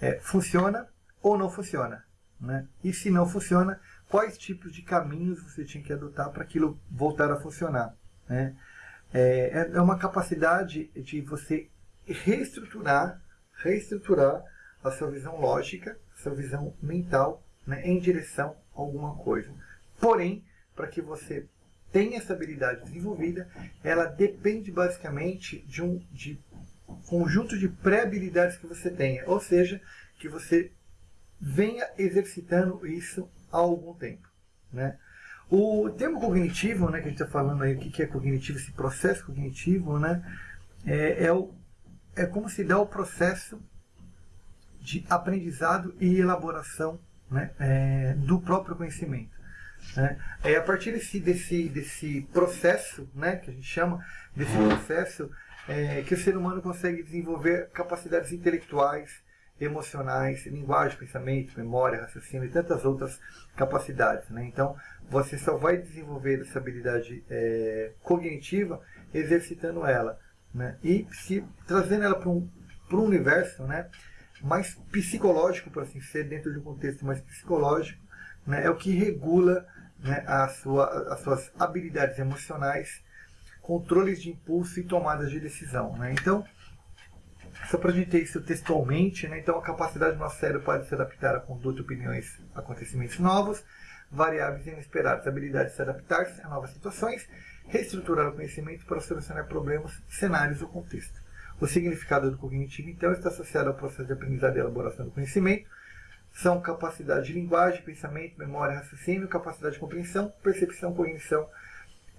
A: é, funciona ou não funciona. Né? E se não funciona, quais tipos de caminhos você tinha que adotar para aquilo voltar a funcionar. Né? É, é uma capacidade de você reestruturar, reestruturar a sua visão lógica, a sua visão mental né, em direção a alguma coisa. Porém, para que você tenha essa habilidade desenvolvida, ela depende basicamente de um de conjunto de pré-habilidades que você tenha, ou seja, que você venha exercitando isso há algum tempo. Né? O termo cognitivo, né, que a gente está falando aí, o que é cognitivo, esse processo cognitivo, né, é, é, o, é como se dá o processo de aprendizado e elaboração né, é, do próprio conhecimento. Né? É a partir desse, desse, desse processo, né, que a gente chama, desse processo, é, que o ser humano consegue desenvolver capacidades intelectuais, emocionais, linguagem, pensamento, memória, raciocínio e tantas outras capacidades. Né? Então, você só vai desenvolver essa habilidade é, cognitiva exercitando ela. Né? E se, trazendo ela para um, um universo né, mais psicológico, por assim ser, dentro de um contexto mais psicológico, né, é o que regula né, a sua, as suas habilidades emocionais, controles de impulso e tomadas de decisão. Né? Então, só para a gente ter isso textualmente, né? então a capacidade do nosso cérebro pode se adaptar a conduta, opiniões, acontecimentos novos, variáveis inesperadas, habilidade de se adaptar a novas situações, reestruturar o conhecimento para solucionar problemas, cenários ou contexto. O significado do cognitivo, então, está associado ao processo de aprendizado e elaboração do conhecimento. São capacidade de linguagem, pensamento, memória, raciocínio, capacidade de compreensão, percepção, cognição,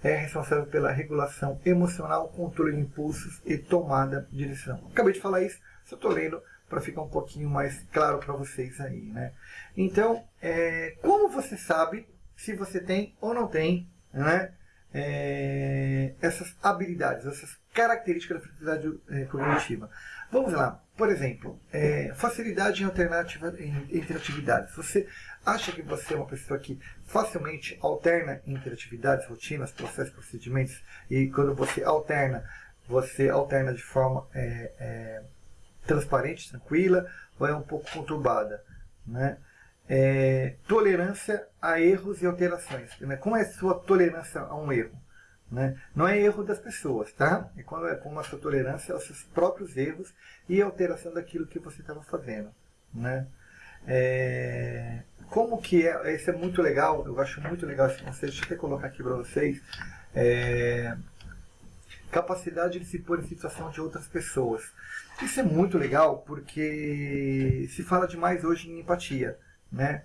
A: é responsável pela regulação emocional, controle de impulsos e tomada de decisão. Acabei de falar isso, só estou lendo para ficar um pouquinho mais claro para vocês aí, né? Então, é, como você sabe se você tem ou não tem, né? É, essas habilidades, essas características da flexibilidade é, cognitiva. Vamos lá. Por exemplo, é, facilidade em alternativa entre atividades. Você acha que você é uma pessoa que facilmente alterna entre atividades, rotinas, processos, procedimentos, e quando você alterna, você alterna de forma é, é, transparente, tranquila, ou é um pouco conturbada? Né? É, tolerância a erros e alterações. Né? Como é a sua tolerância a um erro? Né? Não é erro das pessoas, tá? É quando é como a sua tolerância aos seus próprios erros e alteração daquilo que você estava fazendo, né? É, como que é, isso é muito legal, eu acho muito legal esse conceito, deixa eu até colocar aqui para vocês, é, capacidade de se pôr em situação de outras pessoas. Isso é muito legal porque se fala demais hoje em empatia, né?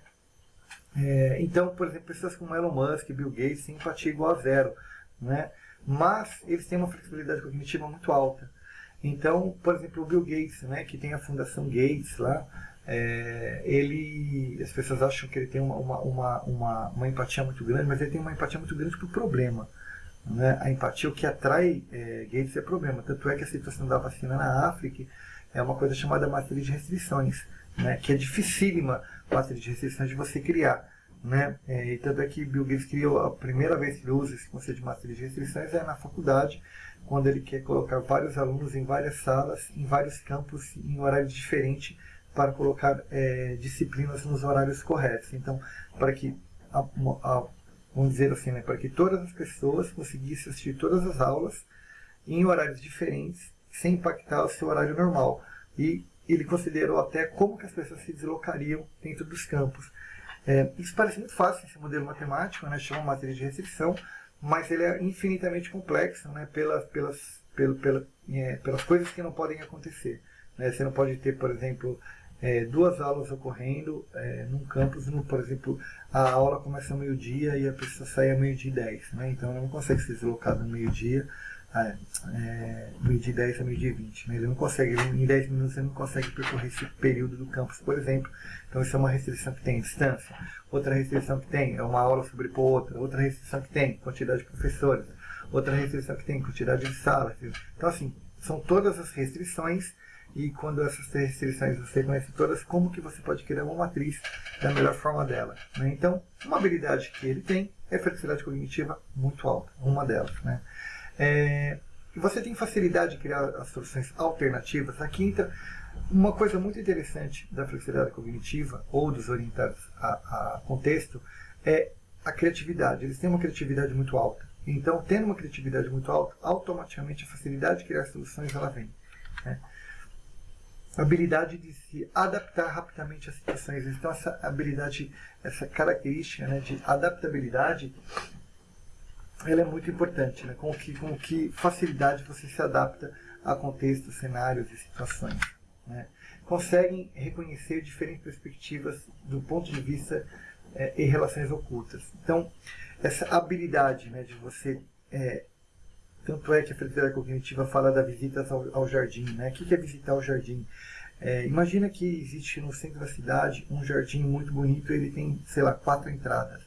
A: É, então, por exemplo, pessoas como Elon Musk, Bill Gates têm empatia igual a zero, né? Mas eles têm uma flexibilidade cognitiva muito alta. Então, por exemplo, o Bill Gates, né, que tem a Fundação Gates lá, é, ele, as pessoas acham que ele tem uma, uma, uma, uma, empatia muito grande, mas ele tem uma empatia muito grande para o problema. Né? A empatia, o que atrai é, Gates é problema. Tanto é que a situação da vacina na África é uma coisa chamada matriz de restrições, né? que é dificílima matriz de restrições de você criar. Né? É, e tanto é que Bill Gates criou, a primeira vez que ele usa esse conceito de matriz de restrições é na faculdade, quando ele quer colocar vários alunos em várias salas, em vários campos, em horários diferentes, para colocar é, disciplinas nos horários corretos. Então, para que, a, a, vamos dizer assim, né, para que todas as pessoas conseguissem assistir todas as aulas em horários diferentes, sem impactar o seu horário normal. E ele considerou até como que as pessoas se deslocariam dentro dos campos. É, isso parece muito fácil, esse modelo matemático, né, chama matriz de restrição, mas ele é infinitamente complexo né, pelas, pelas, pelo, pela, é, pelas coisas que não podem acontecer. Né? Você não pode ter, por exemplo, é, duas aulas ocorrendo é, num campus, no, por exemplo, a aula começa ao meio-dia e a pessoa sai ao meio-dia e 10. Né? Então ela não consegue se deslocar no meio-dia, é, é, meio-dia 10 a meio-dia 20. Né? Ele não consegue, em 10 minutos ele não consegue percorrer esse período do campus, por exemplo. Então isso é uma restrição que tem distância. Outra restrição que tem é uma aula sobrepor outra. Outra restrição que tem quantidade de professores. Outra restrição que tem quantidade de salas. Então assim, são todas as restrições e quando essas restrições você conhece todas, como que você pode criar uma matriz da melhor forma dela. Né? Então, uma habilidade que ele tem é flexibilidade cognitiva muito alta, uma delas. Né? É, você tem facilidade de criar as soluções alternativas. A quinta, uma coisa muito interessante da flexibilidade cognitiva ou dos orientados a, a contexto é a criatividade. Eles têm uma criatividade muito alta. Então, tendo uma criatividade muito alta, automaticamente a facilidade de criar soluções ela vem. Né? Habilidade de se adaptar rapidamente às situações. Então essa habilidade, essa característica né, de adaptabilidade, ela é muito importante, né? com, que, com que facilidade você se adapta a contextos, cenários e situações. Né? Conseguem reconhecer diferentes perspectivas do ponto de vista é, e relações ocultas. Então, essa habilidade né, de você é, tanto é que a felicidade cognitiva fala da visita ao, ao jardim. Né? O que é visitar o jardim? É, imagina que existe no centro da cidade um jardim muito bonito, ele tem, sei lá, quatro entradas.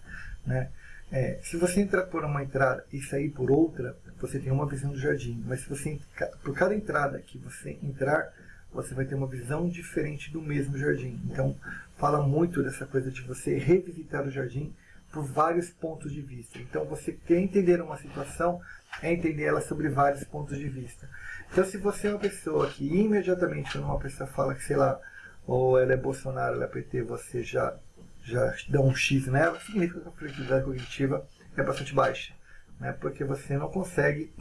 A: Né? É, se você entrar por uma entrada e sair por outra, você tem uma visão do jardim. Mas se você por cada entrada que você entrar, você vai ter uma visão diferente do mesmo jardim. Então, fala muito dessa coisa de você revisitar o jardim por vários pontos de vista. Então, você quer entender uma situação, é entender ela sobre vários pontos de vista. Então, se você é uma pessoa que imediatamente, quando uma pessoa fala que, sei lá, ou ela é Bolsonaro, ela é PT, você já, já dá um X nela, significa que a flexibilidade cognitiva é bastante baixa. Né? Porque você não consegue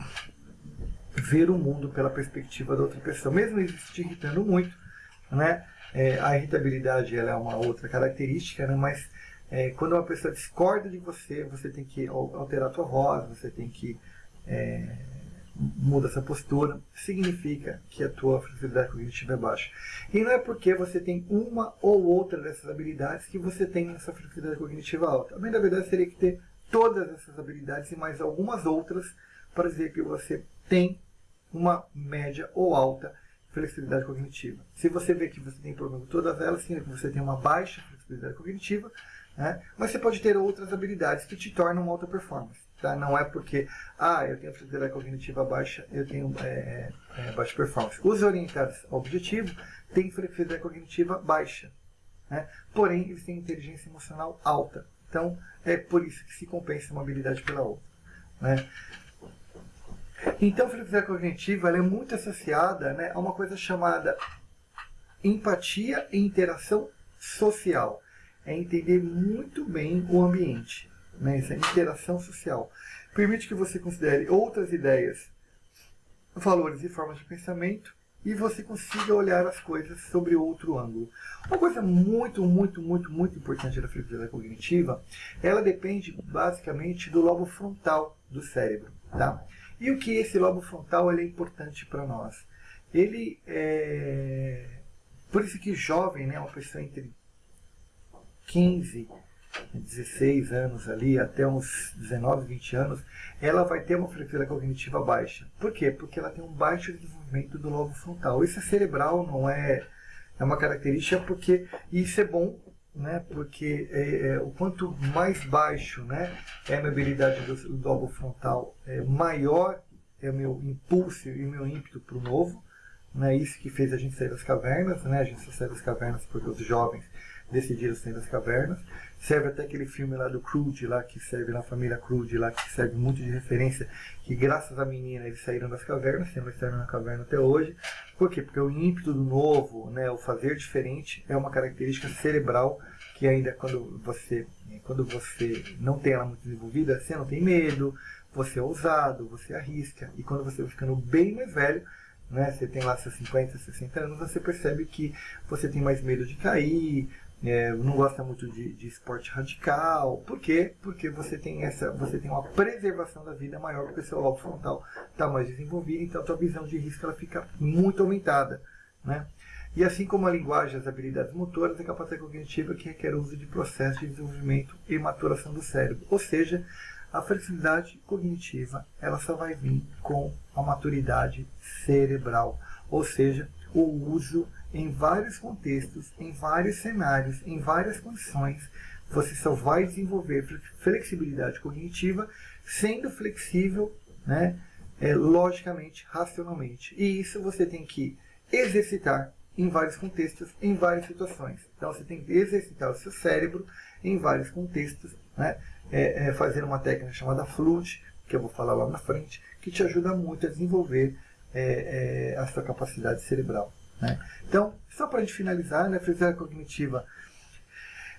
A: ver o mundo pela perspectiva da outra pessoa, mesmo isso te irritando muito. Né? É, a irritabilidade ela é uma outra característica, né? mas é, quando uma pessoa discorda de você, você tem que alterar a sua voz, você tem que é, muda essa postura, significa que a tua flexibilidade cognitiva é baixa. E não é porque você tem uma ou outra dessas habilidades que você tem essa flexibilidade cognitiva alta. Bem, na verdade, seria que ter todas essas habilidades e mais algumas outras para dizer que você tem uma média ou alta flexibilidade cognitiva. Se você vê que você tem problema com todas elas, significa que você tem uma baixa flexibilidade cognitiva, né? mas você pode ter outras habilidades que te tornam alta performance. Tá? Não é porque, ah, eu tenho flexibilidade cognitiva baixa, eu tenho é, é, baixa performance. Os orientados ao objetivo têm flexibilidade cognitiva baixa. Né? Porém, eles têm inteligência emocional alta. Então, é por isso que se compensa uma habilidade pela outra. Né? Então, a flexibilidade cognitiva é muito associada né, a uma coisa chamada empatia e interação social. É entender muito bem o ambiente né, essa interação social. permite que você considere outras ideias, valores e formas de pensamento e você consiga olhar as coisas sobre outro ângulo. Uma coisa muito, muito, muito, muito importante da flexibilidade cognitiva, ela depende basicamente do lobo frontal do cérebro. Tá? E o que esse lobo frontal é importante para nós? Ele é... Por isso que jovem, né, uma pessoa entre 15 16 anos ali, até uns 19, 20 anos, ela vai ter uma frequência cognitiva baixa. Por quê? Porque ela tem um baixo desenvolvimento do lobo frontal. Isso é cerebral, não é, é uma característica, porque isso é bom, né? porque é, é, o quanto mais baixo né, é a minha habilidade do, do lobo frontal, é, maior é o meu impulso e o meu ímpeto para o novo. Né? Isso que fez a gente sair das cavernas, né? a gente saiu das cavernas porque os jovens decidiram sair das cavernas. Serve até aquele filme lá do Crude, lá, que serve na família Crude, lá, que serve muito de referência, que graças à menina eles saíram das cavernas, sendo estão na caverna até hoje. Por quê? Porque o ímpeto do novo, né, o fazer diferente, é uma característica cerebral que ainda quando você, quando você não tem ela muito desenvolvida, você não tem medo, você é ousado, você arrisca. E quando você vai ficando bem mais velho, né, você tem lá seus 50, 60 anos, você percebe que você tem mais medo de cair, é, não gosta muito de, de, esporte radical. Por quê? Porque você tem, essa, você tem uma preservação da vida maior, porque seu lobo frontal está mais desenvolvido, então a tua visão de risco ela fica muito aumentada. Né? E assim como a linguagem, as habilidades motoras, a capacidade cognitiva que requer o uso de processos de desenvolvimento e maturação do cérebro. Ou seja, a flexibilidade cognitiva ela só vai vir com a maturidade cerebral, ou seja, o uso em vários contextos, em vários cenários, em várias condições, você só vai desenvolver flexibilidade cognitiva sendo flexível, né, é, logicamente, racionalmente. E isso você tem que exercitar em vários contextos, em várias situações. Então você tem que exercitar o seu cérebro em vários contextos, né, é, é, fazer uma técnica chamada FLUT, que eu vou falar lá na frente, que te ajuda muito a desenvolver é, é a sua capacidade cerebral. Né? Então, só para a gente finalizar, né, a flexibilidade cognitiva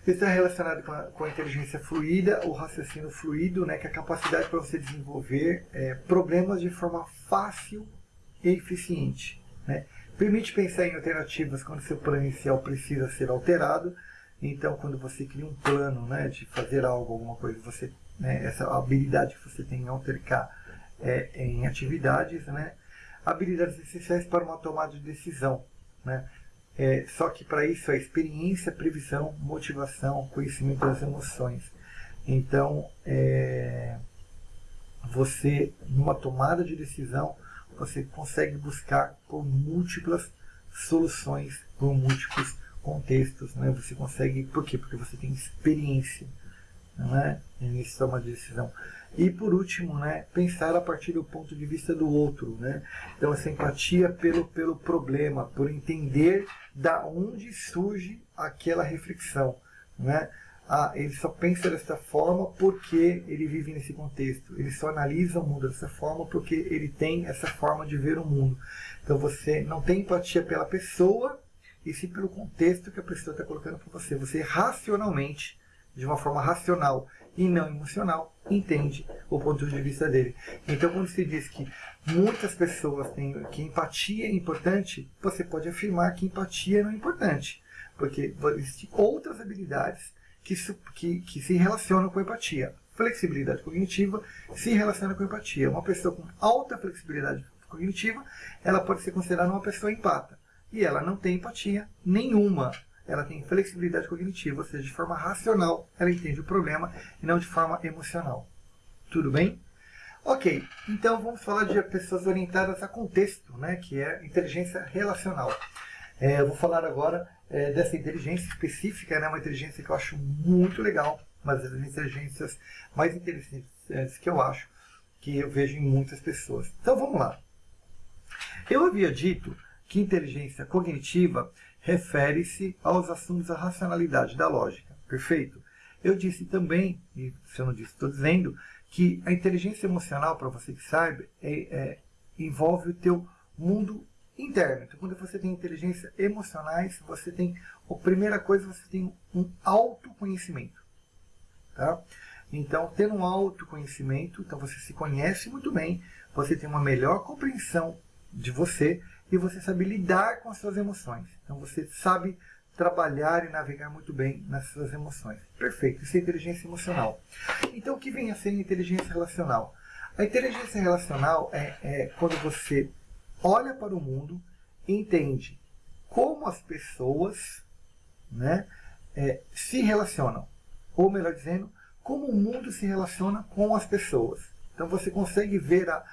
A: está relacionada com a, com a, inteligência fluida, o raciocínio fluido, né, que é a capacidade para você desenvolver é, problemas de forma fácil e eficiente. Né? Permite pensar em alternativas quando seu plano inicial precisa ser alterado. Então, quando você cria um plano né, de fazer algo, alguma coisa, você, né, essa habilidade que você tem em altercar é, em atividades, né, habilidades essenciais para uma tomada de decisão. Né? É, só que para isso é experiência, previsão, motivação, conhecimento das emoções. Então, é, você, numa tomada de decisão, você consegue buscar por múltiplas soluções, por múltiplos contextos. Né? Você consegue, por quê? Porque você tem experiência é? nesse tomada de decisão. E por último, né, pensar a partir do ponto de vista do outro. Né? Então essa empatia pelo, pelo problema, por entender da onde surge aquela reflexão. Né? Ah, ele só pensa dessa forma porque ele vive nesse contexto. Ele só analisa o mundo dessa forma porque ele tem essa forma de ver o mundo. Então você não tem empatia pela pessoa, e sim pelo contexto que a pessoa está colocando para você. Você racionalmente, de uma forma racional, e não emocional entende o ponto de vista dele. Então, quando se diz que muitas pessoas têm que empatia é importante, você pode afirmar que empatia não é importante, porque existem outras habilidades que, que, que se relacionam com empatia. Flexibilidade cognitiva se relaciona com empatia. Uma pessoa com alta flexibilidade cognitiva, ela pode ser considerada uma pessoa empata. E ela não tem empatia nenhuma ela tem flexibilidade cognitiva, ou seja, de forma racional ela entende o problema e não de forma emocional. Tudo bem? Ok, então vamos falar de pessoas orientadas a contexto, né, que é inteligência relacional. É, eu vou falar agora é, dessa inteligência específica, né, uma inteligência que eu acho muito legal, uma das inteligências mais interessantes que eu acho, que eu vejo em muitas pessoas. Então vamos lá. Eu havia dito que inteligência cognitiva refere-se aos assuntos da racionalidade, da lógica. Perfeito? Eu disse também, e se eu não disse, estou dizendo, que a inteligência emocional, para você que saiba, é, é, envolve o teu mundo interno. Então, quando você tem inteligência emocionais, você tem, a primeira coisa, você tem um autoconhecimento. Tá? Então, tendo um autoconhecimento, então você se conhece muito bem, você tem uma melhor compreensão de você e você sabe lidar com as suas emoções. Então, você sabe trabalhar e navegar muito bem nas suas emoções. Perfeito, isso é inteligência emocional. Então, o que vem a ser inteligência relacional? A inteligência relacional é, é quando você olha para o mundo e entende como as pessoas né, é, se relacionam. Ou melhor dizendo, como o mundo se relaciona com as pessoas. Então você consegue ver a,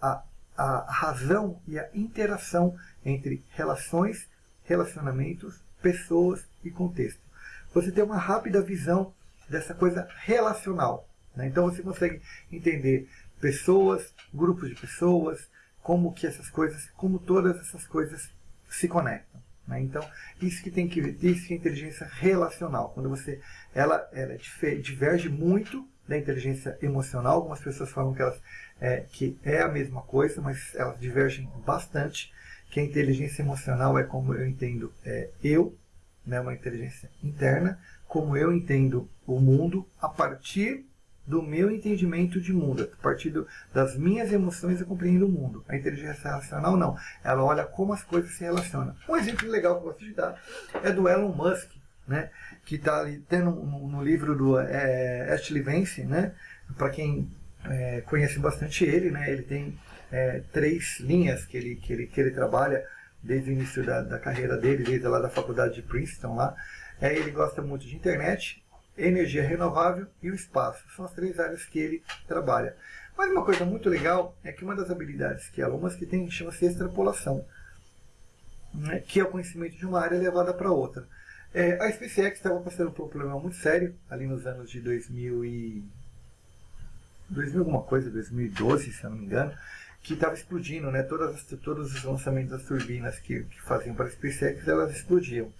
A: a, a razão e a interação entre relações, relacionamentos, pessoas e contexto. Você tem uma rápida visão dessa coisa relacional. Né? Então você consegue entender pessoas, grupos de pessoas, como que essas coisas, como todas essas coisas se conectam. Né? Então, isso que tem que ver, isso que é inteligência relacional. Quando você, ela, ela diverge muito da inteligência emocional. Algumas pessoas falam que, elas, é, que é a mesma coisa, mas elas divergem bastante. Que a inteligência emocional é como eu entendo é, eu, né, uma inteligência interna, como eu entendo o mundo a partir do meu entendimento de mundo. A partir do, das minhas emoções eu compreendo o mundo. A inteligência relacional não. Ela olha como as coisas se relacionam. Um exemplo legal que eu gosto de dar é do Elon Musk, né? que está ali tendo no, no, livro do é, Ashley Vance, né? para quem é, conhece bastante ele, né? ele tem é, três linhas que ele, que ele, que ele trabalha desde o início da, da carreira dele, desde lá da faculdade de Princeton lá. É, ele gosta muito de internet, energia renovável e o espaço. São as três áreas que ele trabalha. Mas uma coisa muito legal é que uma das habilidades que Elon Musk tem chama-se extrapolação, né, que é o conhecimento de uma área levada para outra. É, a SpaceX estava passando por um problema muito sério ali nos anos de 2000 e 2000 alguma coisa, 2012, se eu não me engano, que estava explodindo, né? Todas as, todos os lançamentos das turbinas que, que faziam para a SpaceX, elas explodiam.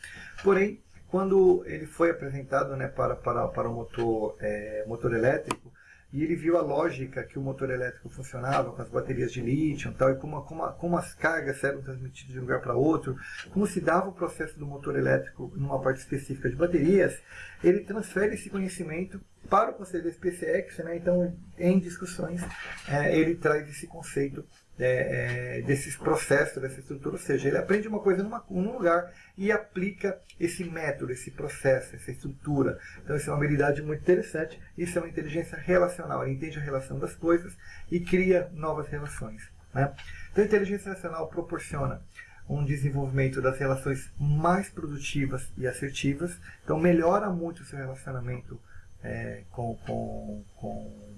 A: Porém, quando ele foi apresentado né, para, para, para o motor, é, motor elétrico, e ele viu a lógica que o motor elétrico funcionava com as baterias de lítio e tal, e como, como, como as cargas eram transmitidas de um lugar para outro, como se dava o processo do motor elétrico numa parte específica de baterias, ele transfere esse conhecimento para o conselho da SpaceX, né? então em discussões é, ele traz esse conceito é, é, desses processos, dessa estrutura, ou seja, ele aprende uma coisa numa, num lugar e aplica esse método, esse processo, essa estrutura. Então isso é uma habilidade muito interessante, isso é uma inteligência relacional, ele entende a relação das coisas e cria novas relações. Né? Então a inteligência relacional proporciona um desenvolvimento das relações mais produtivas e assertivas, então melhora muito o seu relacionamento é, com, com, com,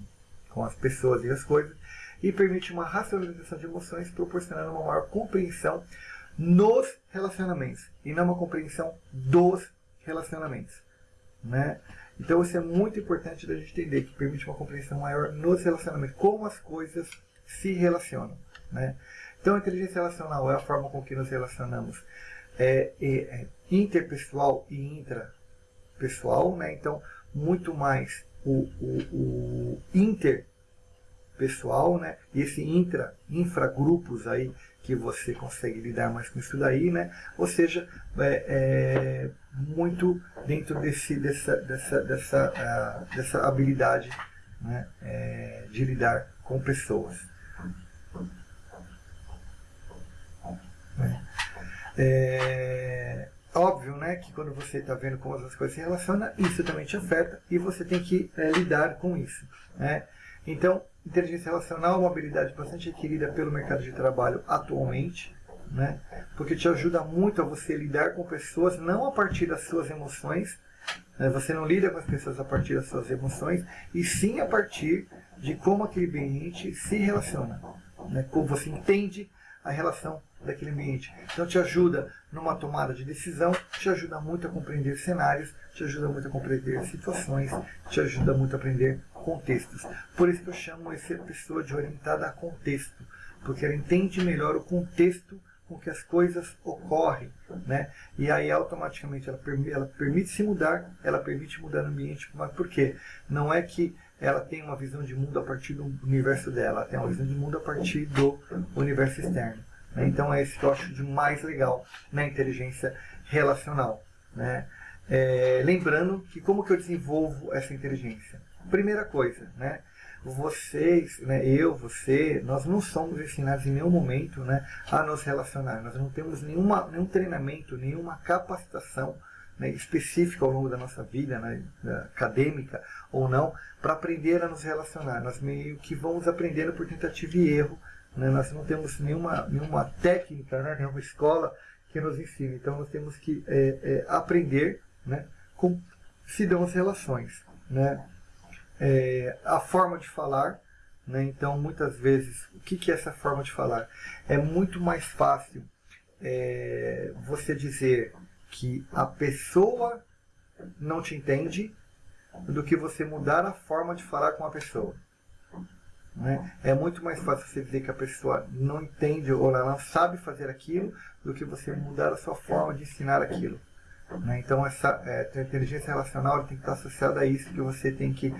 A: com as pessoas e as coisas, e permite uma racionalização de emoções, proporcionando uma maior compreensão nos relacionamentos e não uma compreensão dos relacionamentos. Né? Então isso é muito importante da gente entender, que permite uma compreensão maior nos relacionamentos, como as coisas se relacionam. Né? Então a inteligência relacional é a forma com que nos relacionamos é, é, é interpessoal e intrapessoal, né? então muito mais o, o, o inter pessoal, né? E esse intra, infragrupos aí que você consegue lidar mais com isso daí, né? Ou seja, é, é muito dentro desse, dessa, dessa, dessa, uh, dessa habilidade né? É, de lidar com pessoas. É, óbvio né, que quando você está vendo como as coisas se relacionam, isso também te afeta e você tem que é, lidar com isso. Né? Então, inteligência relacional é uma habilidade bastante requerida pelo mercado de trabalho atualmente, né? porque te ajuda muito a você lidar com pessoas não a partir das suas emoções, né? você não lida com as pessoas a partir das suas emoções, e sim a partir de como aquele ambiente se relaciona, né? como você entende a relação daquele ambiente. Então te ajuda numa tomada de decisão, te ajuda muito a compreender cenários, te ajuda muito a compreender situações, te ajuda muito a aprender contextos. Por isso que eu chamo essa pessoa de orientada a contexto, porque ela entende melhor o contexto com que as coisas ocorrem, né? E aí automaticamente ela, ela permite se mudar, ela permite mudar o ambiente, mas por quê? Não é que ela tem uma visão de mundo a partir do universo dela, ela tem uma visão de mundo a partir do universo externo. Né? Então é isso que eu acho de mais legal na inteligência relacional. Né? É, lembrando que como que eu desenvolvo essa inteligência? primeira coisa, né? Vocês, né, eu, você, nós não somos ensinados em nenhum momento né, a nos relacionar. Nós não temos nenhuma, nenhum treinamento, nenhuma capacitação né, específica ao longo da nossa vida, né, acadêmica ou não, para aprender a nos relacionar. Nós meio que vamos aprendendo por tentativa e erro. Né? Nós não temos nenhuma, nenhuma técnica, né, nenhuma escola que nos ensine. Então nós temos que é, é, aprender né, como se dão as relações. Né? É, a forma de falar, né? então muitas vezes, o que, que é essa forma de falar? É muito mais fácil é, você dizer que a pessoa não te entende do que você mudar a forma de falar com a pessoa. Né? É muito mais fácil você dizer que a pessoa não entende ou ela não sabe fazer aquilo do que você mudar a sua forma de ensinar aquilo. Né? Então, essa é, inteligência relacional tem que estar associada a isso, que você tem que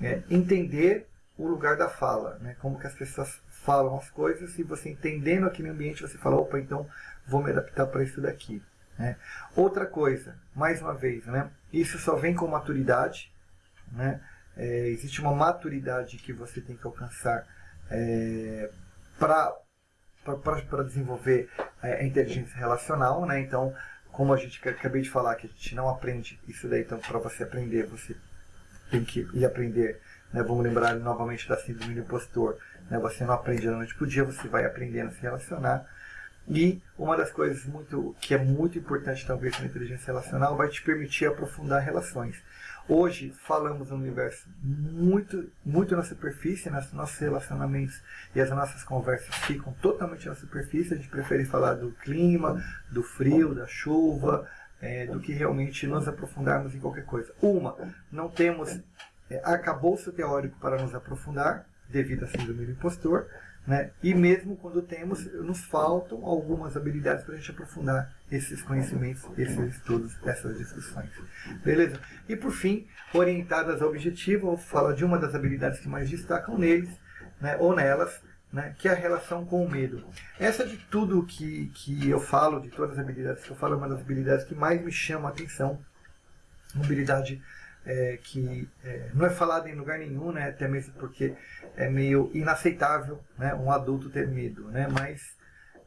A: é, entender o lugar da fala, né? como que as pessoas falam as coisas e você entendendo aquele ambiente, você fala, opa, então vou me adaptar para isso daqui. Né? Outra coisa, mais uma vez, né? isso só vem com maturidade, né? É, existe uma maturidade que você tem que alcançar é, para desenvolver é, a inteligência relacional, né? Então, como a gente acabei de falar que a gente não aprende isso daí, então para você aprender você tem que ir aprender, né? Vamos lembrar novamente da síndrome do impostor, né? Você não aprende da noite para o dia, você vai aprendendo a se relacionar. E uma das coisas muito que é muito importante talvez na inteligência relacional vai te permitir aprofundar relações. Hoje falamos um universo muito, muito na superfície, nos nossos relacionamentos e as nossas conversas ficam totalmente na superfície. A gente prefere falar do clima, do frio, da chuva, é, do que realmente nos aprofundarmos em qualquer coisa. Uma, não temos é, arcabouço teórico para nos aprofundar, devido à síndrome do impostor. Né? E mesmo quando temos, nos faltam algumas habilidades para a gente aprofundar esses conhecimentos, esses estudos, essas discussões. Beleza? E por fim, orientadas ao objetivo, eu falo de uma das habilidades que mais destacam neles, né, ou nelas, né, que é a relação com o medo. Essa de tudo que, que eu falo, de todas as habilidades que eu falo, é uma das habilidades que mais me chama a atenção. Uma habilidade é, que é, não é falado em lugar nenhum, né, até mesmo porque é meio inaceitável né, um adulto ter medo, né, mas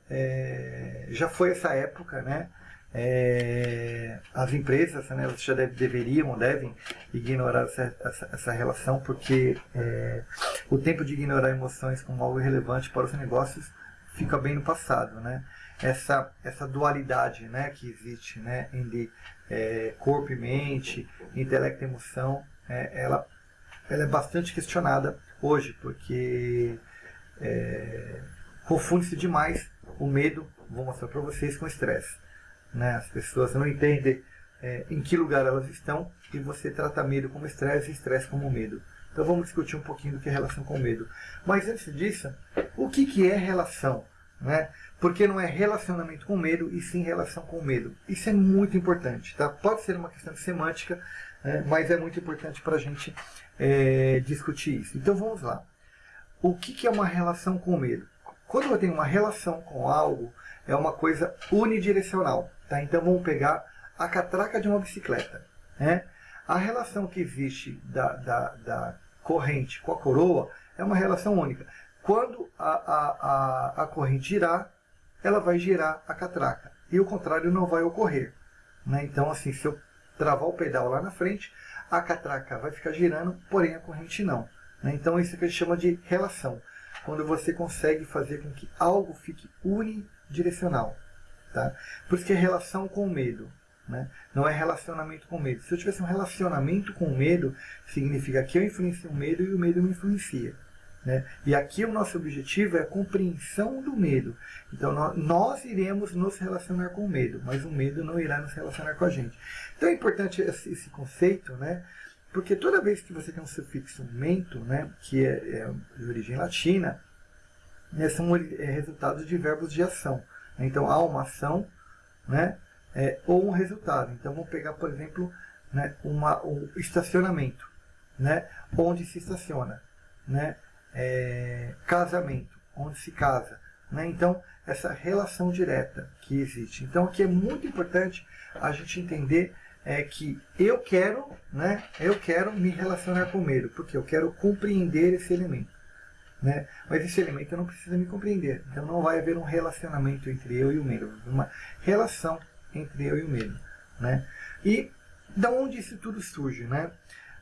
A: é, já foi essa época, né, é, as empresas né, já deve, deveriam ou devem ignorar essa, essa, essa relação, porque é, o tempo de ignorar emoções como algo relevante para os negócios fica bem no passado, né? Essa, essa dualidade né, que existe né, entre é, corpo e mente, intelecto e emoção, é, ela, ela é bastante questionada hoje, porque é, confunde-se demais o medo, vou mostrar para vocês, com estresse. Né? As pessoas não entendem é, em que lugar elas estão e você trata medo como estresse e estresse como medo. Então vamos discutir um pouquinho do que é relação com medo. Mas antes disso, o que, que é relação? Né? Porque não é relacionamento com medo e sim relação com medo. Isso é muito importante. Tá? Pode ser uma questão semântica, né? mas é muito importante para a gente é, discutir isso. Então vamos lá. O que, que é uma relação com medo? Quando eu tenho uma relação com algo, é uma coisa unidirecional. Tá? Então vamos pegar a catraca de uma bicicleta. Né? A relação que existe da, da, da corrente com a coroa é uma relação única. Quando a, a, a, a corrente girar, ela vai girar a catraca. E o contrário não vai ocorrer. Né? Então, assim, se eu travar o pedal lá na frente, a catraca vai ficar girando, porém a corrente não. Né? Então, isso é que a gente chama de relação. Quando você consegue fazer com que algo fique unidirecional. Tá? Por isso que é relação com medo. Né? Não é relacionamento com medo. Se eu tivesse um relacionamento com medo, significa que eu influencio o medo e o medo me influencia. Né? E aqui o nosso objetivo é a compreensão do medo. Então nós, nós, iremos nos relacionar com o medo, mas o medo não irá nos relacionar com a gente. Então é importante esse, esse conceito, né? porque toda vez que você tem um sufixo mento, né? que é, é de origem latina, né? são é, resultados de verbos de ação. Então há uma ação né? É, ou um resultado. Então vamos pegar, por exemplo, né? uma, um estacionamento, né? onde se estaciona. Né? É, casamento, onde se casa. Né? Então, essa relação direta que existe. Então, aqui é muito importante a gente entender é que eu quero, né, eu quero me relacionar com o medo, porque eu quero compreender esse elemento. Né? Mas esse elemento não precisa me compreender. Então não vai haver um relacionamento entre eu e o medo, uma relação entre eu e o medo. Né? E da onde isso tudo surge? Né?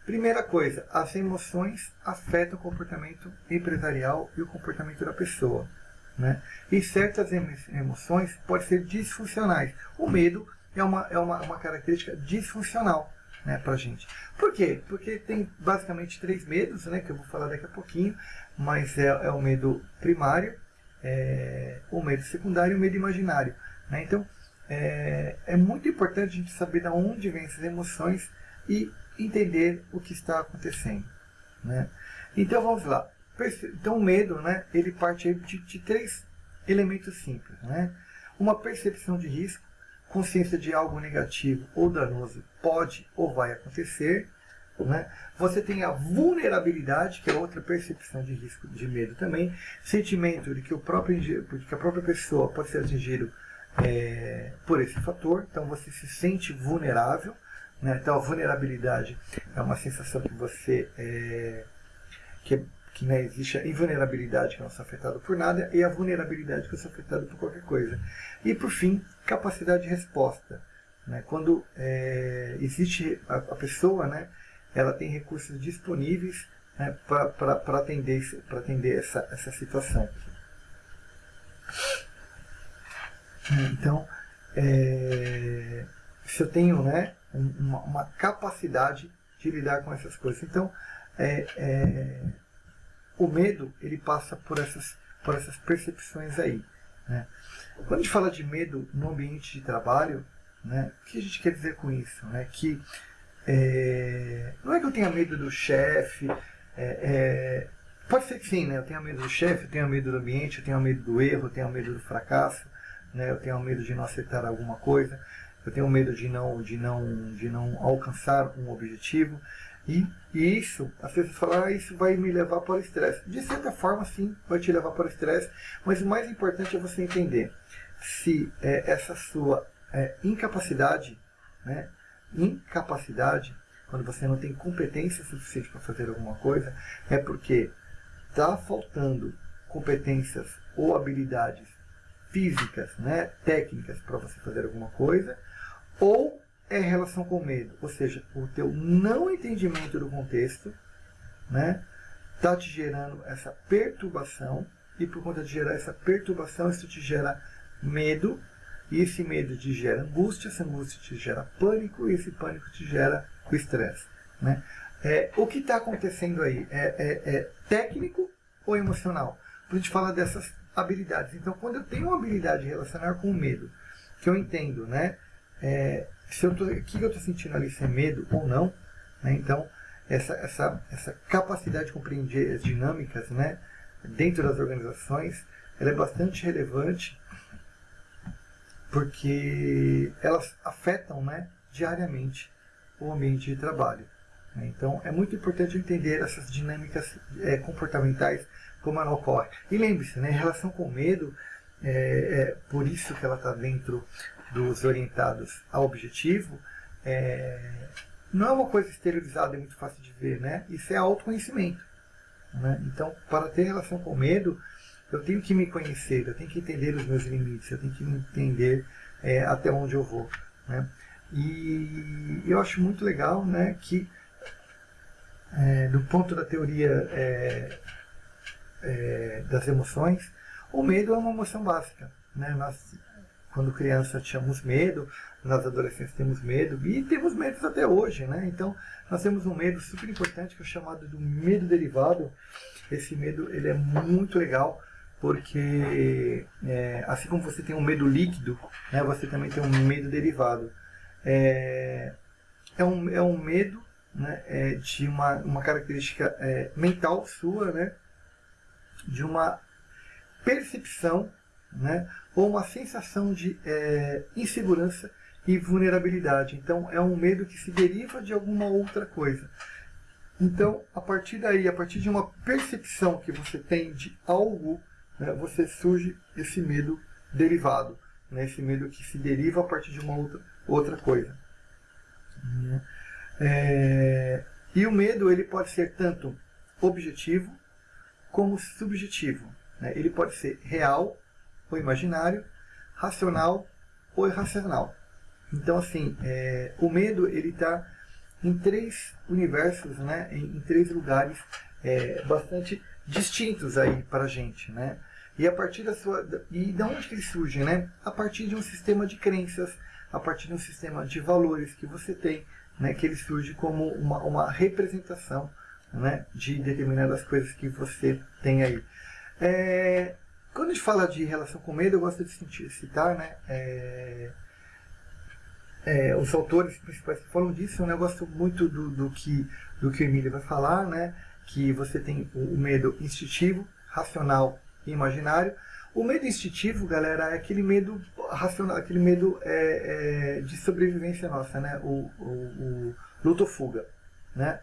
A: Primeira coisa, as emoções afetam o comportamento empresarial e o comportamento da pessoa. Né? E certas emoções podem ser disfuncionais. O medo é uma, é uma, uma característica disfuncional né, para a gente. Por quê? Porque tem basicamente três medos, né, que eu vou falar daqui a pouquinho, mas é, é o medo primário, é, o medo secundário e o medo imaginário. Né? Então, é, é muito importante a gente saber de onde vêm essas emoções e entender o que está acontecendo. Né? Então, vamos lá. Então, o medo, né, ele parte de, de três elementos simples. Né? Uma percepção de risco, consciência de algo negativo ou danoso pode ou vai acontecer. Né? Você tem a vulnerabilidade, que é outra percepção de risco, de medo também, sentimento de que, o próprio, de que a própria pessoa pode ser atingida é, por esse fator, então você se sente vulnerável. Né? Então a vulnerabilidade é uma sensação que você é, que, é, que né, existe a invulnerabilidade que não sou afetado por nada e a vulnerabilidade que eu sou afetado por qualquer coisa. E por fim, capacidade de resposta. Né? Quando é, existe a, a, pessoa, né, ela tem recursos disponíveis né, para atender, atender essa, essa situação. Então, é, se eu tenho né, uma, uma, capacidade de lidar com essas coisas. Então, é, é, o medo ele passa por essas, por essas percepções aí. Né? Quando a gente fala de medo no ambiente de trabalho, né, o que a gente quer dizer com isso? Né? Que é, não é que eu tenha medo do chefe, é, é, pode ser que sim, né? eu tenha medo do chefe, eu tenha medo do ambiente, eu tenho medo do erro, eu tenho medo do fracasso, né? eu tenho medo de não aceitar alguma coisa, eu tenho medo de não, de não, de não alcançar um objetivo. E, e isso, as pessoas falam, ah, isso vai me levar para o estresse. De certa forma, sim, vai te levar para o estresse, mas o mais importante é você entender se é, essa sua é, incapacidade, né, incapacidade, quando você não tem competência suficiente para fazer alguma coisa, é porque está faltando competências ou habilidades físicas, né, técnicas para você fazer alguma coisa, ou é relação com medo, ou seja, o teu não entendimento do contexto, né, está te gerando essa perturbação e por conta de gerar essa perturbação, isso te gera medo e esse medo te gera angústia, essa angústia te gera pânico e esse pânico te gera o estresse. Né? É, o que está acontecendo aí é, é, é, técnico ou emocional? A gente fala dessas habilidades. Então, quando eu tenho uma habilidade de relacionar com o medo, que eu entendo, né? É, se eu tô, o que eu estou sentindo ali, se é medo ou não, né? Então, essa, essa, essa capacidade de compreender as dinâmicas, né? Dentro das organizações, ela é bastante relevante porque elas afetam, né? Diariamente o ambiente de trabalho. Né? Então, é muito importante entender essas dinâmicas é, comportamentais como ela ocorre. E lembre-se, né, em relação com medo, é, é por isso que ela está dentro dos orientados ao objetivo, é, não é uma coisa esterilizada e muito fácil de ver, né? Isso é autoconhecimento. Né? Então, para ter relação com medo, eu tenho que me conhecer, eu tenho que entender os meus limites, eu tenho que entender é, até onde eu vou. Né? E eu acho muito legal né, que, é, do ponto da teoria é, é, das emoções, o medo é uma emoção básica. Né? Nós, quando criança, tínhamos medo, nós adolescentes temos medo, e temos medos até hoje. Né? Então, nós temos um medo super importante, que é chamado do medo derivado. Esse medo ele é muito legal, porque é, assim como você tem um medo líquido, né, você também tem um medo derivado. É, é, um, é um medo né, é de uma, uma característica é, mental sua, né, de uma percepção né, ou uma sensação de é, insegurança e vulnerabilidade. Então, é um medo que se deriva de alguma outra coisa. Então, a partir daí, a partir de uma percepção que você tem de algo, né, você surge esse medo derivado, né, esse medo que se deriva a partir de uma outra, outra coisa. É, e o medo ele pode ser tanto objetivo como subjetivo. Né? Ele pode ser real ou imaginário, racional ou irracional. Então, assim, é, o medo ele está em três universos, né? em, em três lugares é, bastante distintos aí para a gente. Né? E a partir da sua. E de onde que ele surge? Né? A partir de um sistema de crenças, a partir de um sistema de valores que você tem, né? que ele surge como uma, uma representação né? de determinadas coisas que você tem aí. É, quando a gente fala de relação com medo, eu gosto de citar né? É, é, os autores principais que falam disso, eu gosto muito do, do, que, do que o Emílio vai falar, né? que você tem o medo instintivo, racional e imaginário. O medo instintivo, galera, é aquele medo racional, aquele medo é, é, de sobrevivência nossa, né? O, o, o luto fuga, né?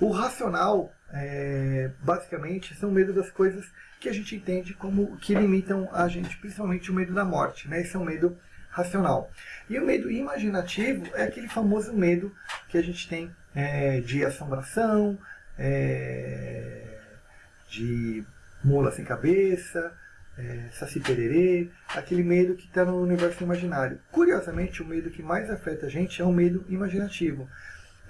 A: O racional, é, basicamente, são medo das coisas que a gente entende como que limitam a gente, principalmente o medo da morte, né? Esse é um medo racional. E o medo imaginativo é aquele famoso medo que a gente tem é, de assombração, é, de mula sem cabeça, é, saci pererê, aquele medo que está no universo imaginário. Curiosamente, o medo que mais afeta a gente é o medo imaginativo.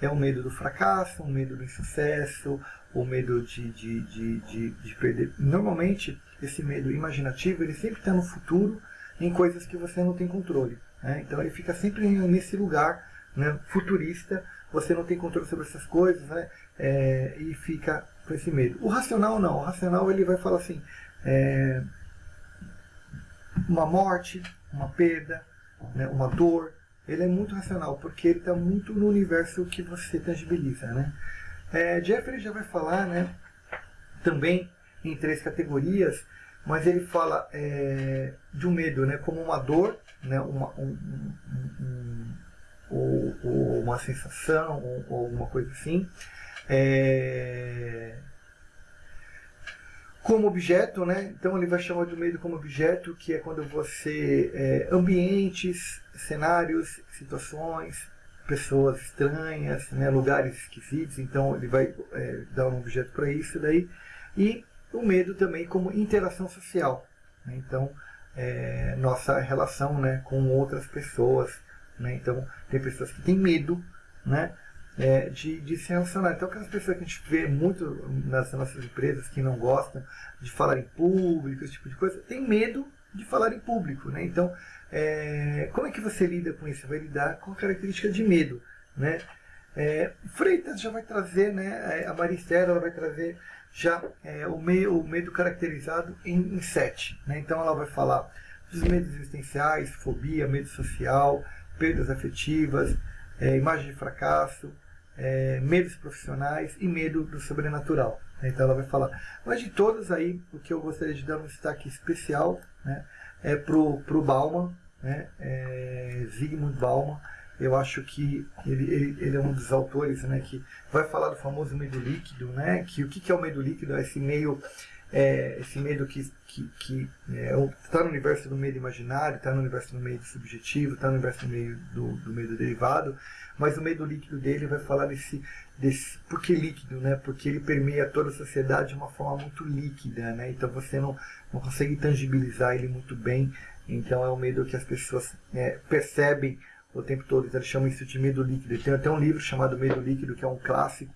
A: É o medo do fracasso, o medo do insucesso, o medo de, de, de, de, de perder. Normalmente, esse medo imaginativo, ele sempre está no futuro, em coisas que você não tem controle. Né? Então ele fica sempre nesse lugar né, futurista, você não tem controle sobre essas coisas né, é, e fica com esse medo. O racional não, o racional ele vai falar assim, é, uma morte, uma perda, né, uma dor, ele é muito racional, porque ele está muito no universo que você tangibiliza. Né? É, Jeffrey já vai falar né, também em três categorias, mas ele fala é, de um medo né, como uma dor, né, uma, um, um, um, ou, ou, uma sensação, ou, ou alguma coisa assim. É, como objeto, né? Então ele vai chamar de medo como objeto, que é quando você é, ambientes, cenários, situações, pessoas estranhas, né? lugares esquisitos. Então ele vai é, dar um objeto para isso daí. E o medo também como interação social. Né? Então, é, nossa relação né, com outras pessoas. Né? Então, tem pessoas que têm medo né, é, de, de se relacionar. Então, aquelas pessoas que a gente vê muito nas nossas empresas que não gostam de falar em público, esse tipo de coisa, tem medo de falar em público. Né? Então, é, como é que você lida com isso? Vai lidar com a característica de medo. Né? É, Freitas já vai trazer, né, a Maristela ela vai trazer já é, o, meio, o medo caracterizado em, em sete. Né? Então ela vai falar dos medos existenciais, fobia, medo social, perdas afetivas, é, imagem de fracasso, é, medos profissionais e medo do sobrenatural. Né? Então ela vai falar. Mas de todos aí, o que eu gostaria de dar um destaque especial né, é pro, pro Bauman, né, é, Zygmunt Bauman, eu acho que ele, ele, ele, é um dos autores né, que vai falar do famoso medo líquido, né? Que o que, que é o medo líquido? É esse meio, é, esse medo que está que, que é, tá no universo do medo imaginário, está no universo do medo subjetivo, está no universo do, meio, do, do medo derivado, mas o medo líquido dele vai falar desse, desse por que líquido, né? Porque ele permeia toda a sociedade de uma forma muito líquida, né? Então você não, não consegue tangibilizar ele muito bem. Então é um medo que as pessoas é, percebem o tempo todo. Então, eles chamam isso de medo líquido. Tem até um livro chamado Medo Líquido, que é um clássico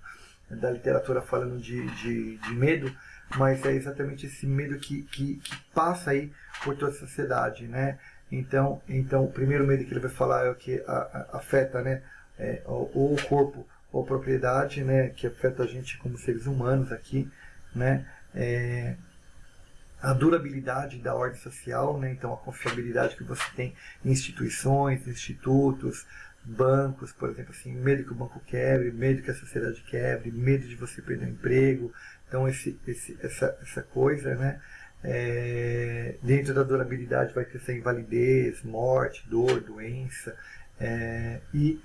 A: da literatura falando de, de, de medo, mas é exatamente esse medo que, que, que, passa aí por toda a sociedade, né? Então, então, o primeiro medo que ele vai falar é o que a, a, afeta, né? É, ou o corpo ou propriedade, né? Que afeta a gente como seres humanos aqui, né? É, a durabilidade da ordem social, né? então a confiabilidade que você tem em instituições, institutos, bancos, por exemplo, assim, medo que o banco quebre, medo que a sociedade quebre, medo de você perder o emprego, então esse, esse, essa, essa coisa, né? É, dentro da durabilidade vai ter essa invalidez, morte, dor, doença é, e,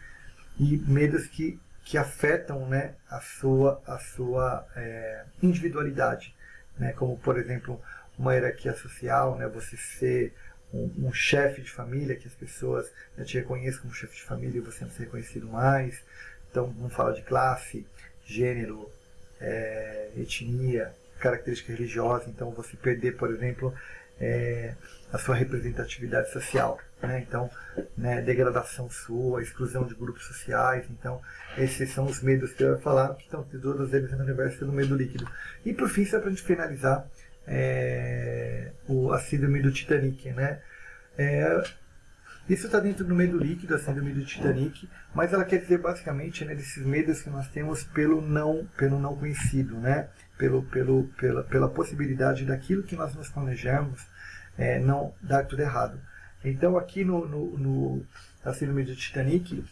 A: e medos que, que afetam né, a sua, a sua é, individualidade, né, como por exemplo uma hierarquia social, né? Você ser um, um chefe de família, que as pessoas né, te reconheçam como chefe de família e você não ser reconhecido mais. Então, não fala de classe, gênero, é, etnia, característica religiosa. Então, você perder, por exemplo, é, a sua representatividade social. Né? Então, né, degradação sua, exclusão de grupos sociais. Então, esses são os medos que eu ia falar, que estão todos eles no universo do medo líquido. E, por fim, só para a gente finalizar, é, o, a síndrome do Titanic. Né? É, isso está dentro do medo líquido, a síndrome do Titanic, mas ela quer dizer basicamente né, desses medos que nós temos pelo não, pelo não conhecido, né? pelo, pelo, pela, pela possibilidade daquilo que nós nos planejamos é, não dar tudo errado. Então aqui no, no, no na síndrome do Titanic,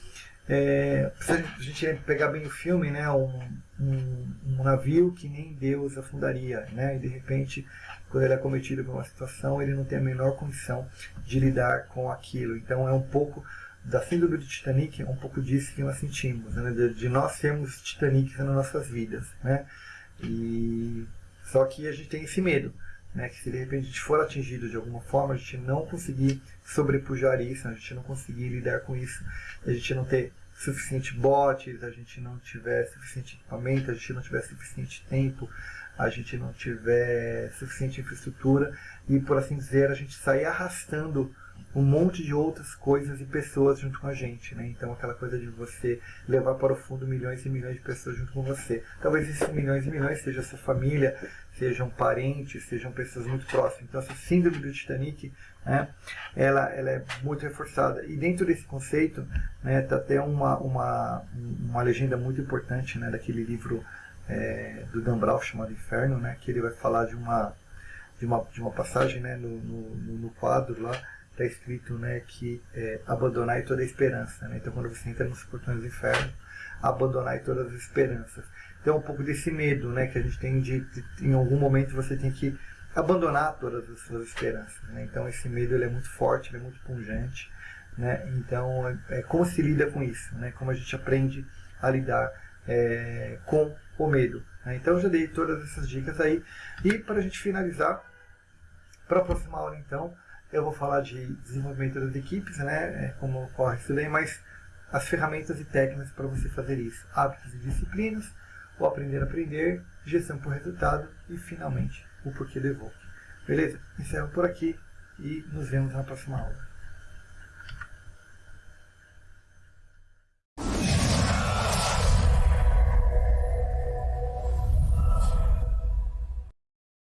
A: é, a gente pegar bem o filme, né, um, um, um, navio que nem Deus afundaria, né, e de repente, quando ele é cometido por uma situação, ele não tem a menor condição de lidar com aquilo. Então é um pouco da síndrome do Titanic, é um pouco disso que nós sentimos, né, de, de nós sermos Titanic nas nossas vidas, né, e só que a gente tem esse medo, né, que se de repente a gente for atingido de alguma forma, a gente não conseguir sobrepujar isso, a gente não conseguir lidar com isso, a gente não ter suficiente bots, a gente não tiver suficiente equipamento, a gente não tiver suficiente tempo, a gente não tiver suficiente infraestrutura e, por assim dizer, a gente sair arrastando um monte de outras coisas e pessoas junto com a gente, né? Então aquela coisa de você levar para o fundo milhões e milhões de pessoas junto com você. Talvez esses milhões e milhões seja sua família, sejam parentes, sejam pessoas muito próximas. Então essa síndrome do Titanic, né? Ela, ela é muito reforçada. E dentro desse conceito, né? Tá até uma, uma, uma legenda muito importante, né? Daquele livro é, do Dan Brown chamado Inferno, né? Que ele vai falar de uma de uma, de uma passagem, né? no, no, no quadro lá está escrito né, que é, abandonai toda a esperança. Né? Então, quando você entra nos portões do inferno, abandonai todas as esperanças. Então, um pouco desse medo né, que a gente tem de, de, em algum momento, você tem que abandonar todas as suas esperanças. Né? Então, esse medo ele é muito forte, ele é muito pungente. Né? Então, é, é, como se lida com isso? Né? Como a gente aprende a lidar é, com o medo. Né? Então, eu já dei todas essas dicas aí. E, para a gente finalizar, para a próxima aula, então, eu vou falar de desenvolvimento das equipes, né, é, como ocorre isso daí, mas as ferramentas e técnicas para você fazer isso. Hábitos e disciplinas, o aprender a aprender, gestão por resultado e, finalmente, o porquê do. Beleza? Encerro por aqui e nos vemos na próxima aula.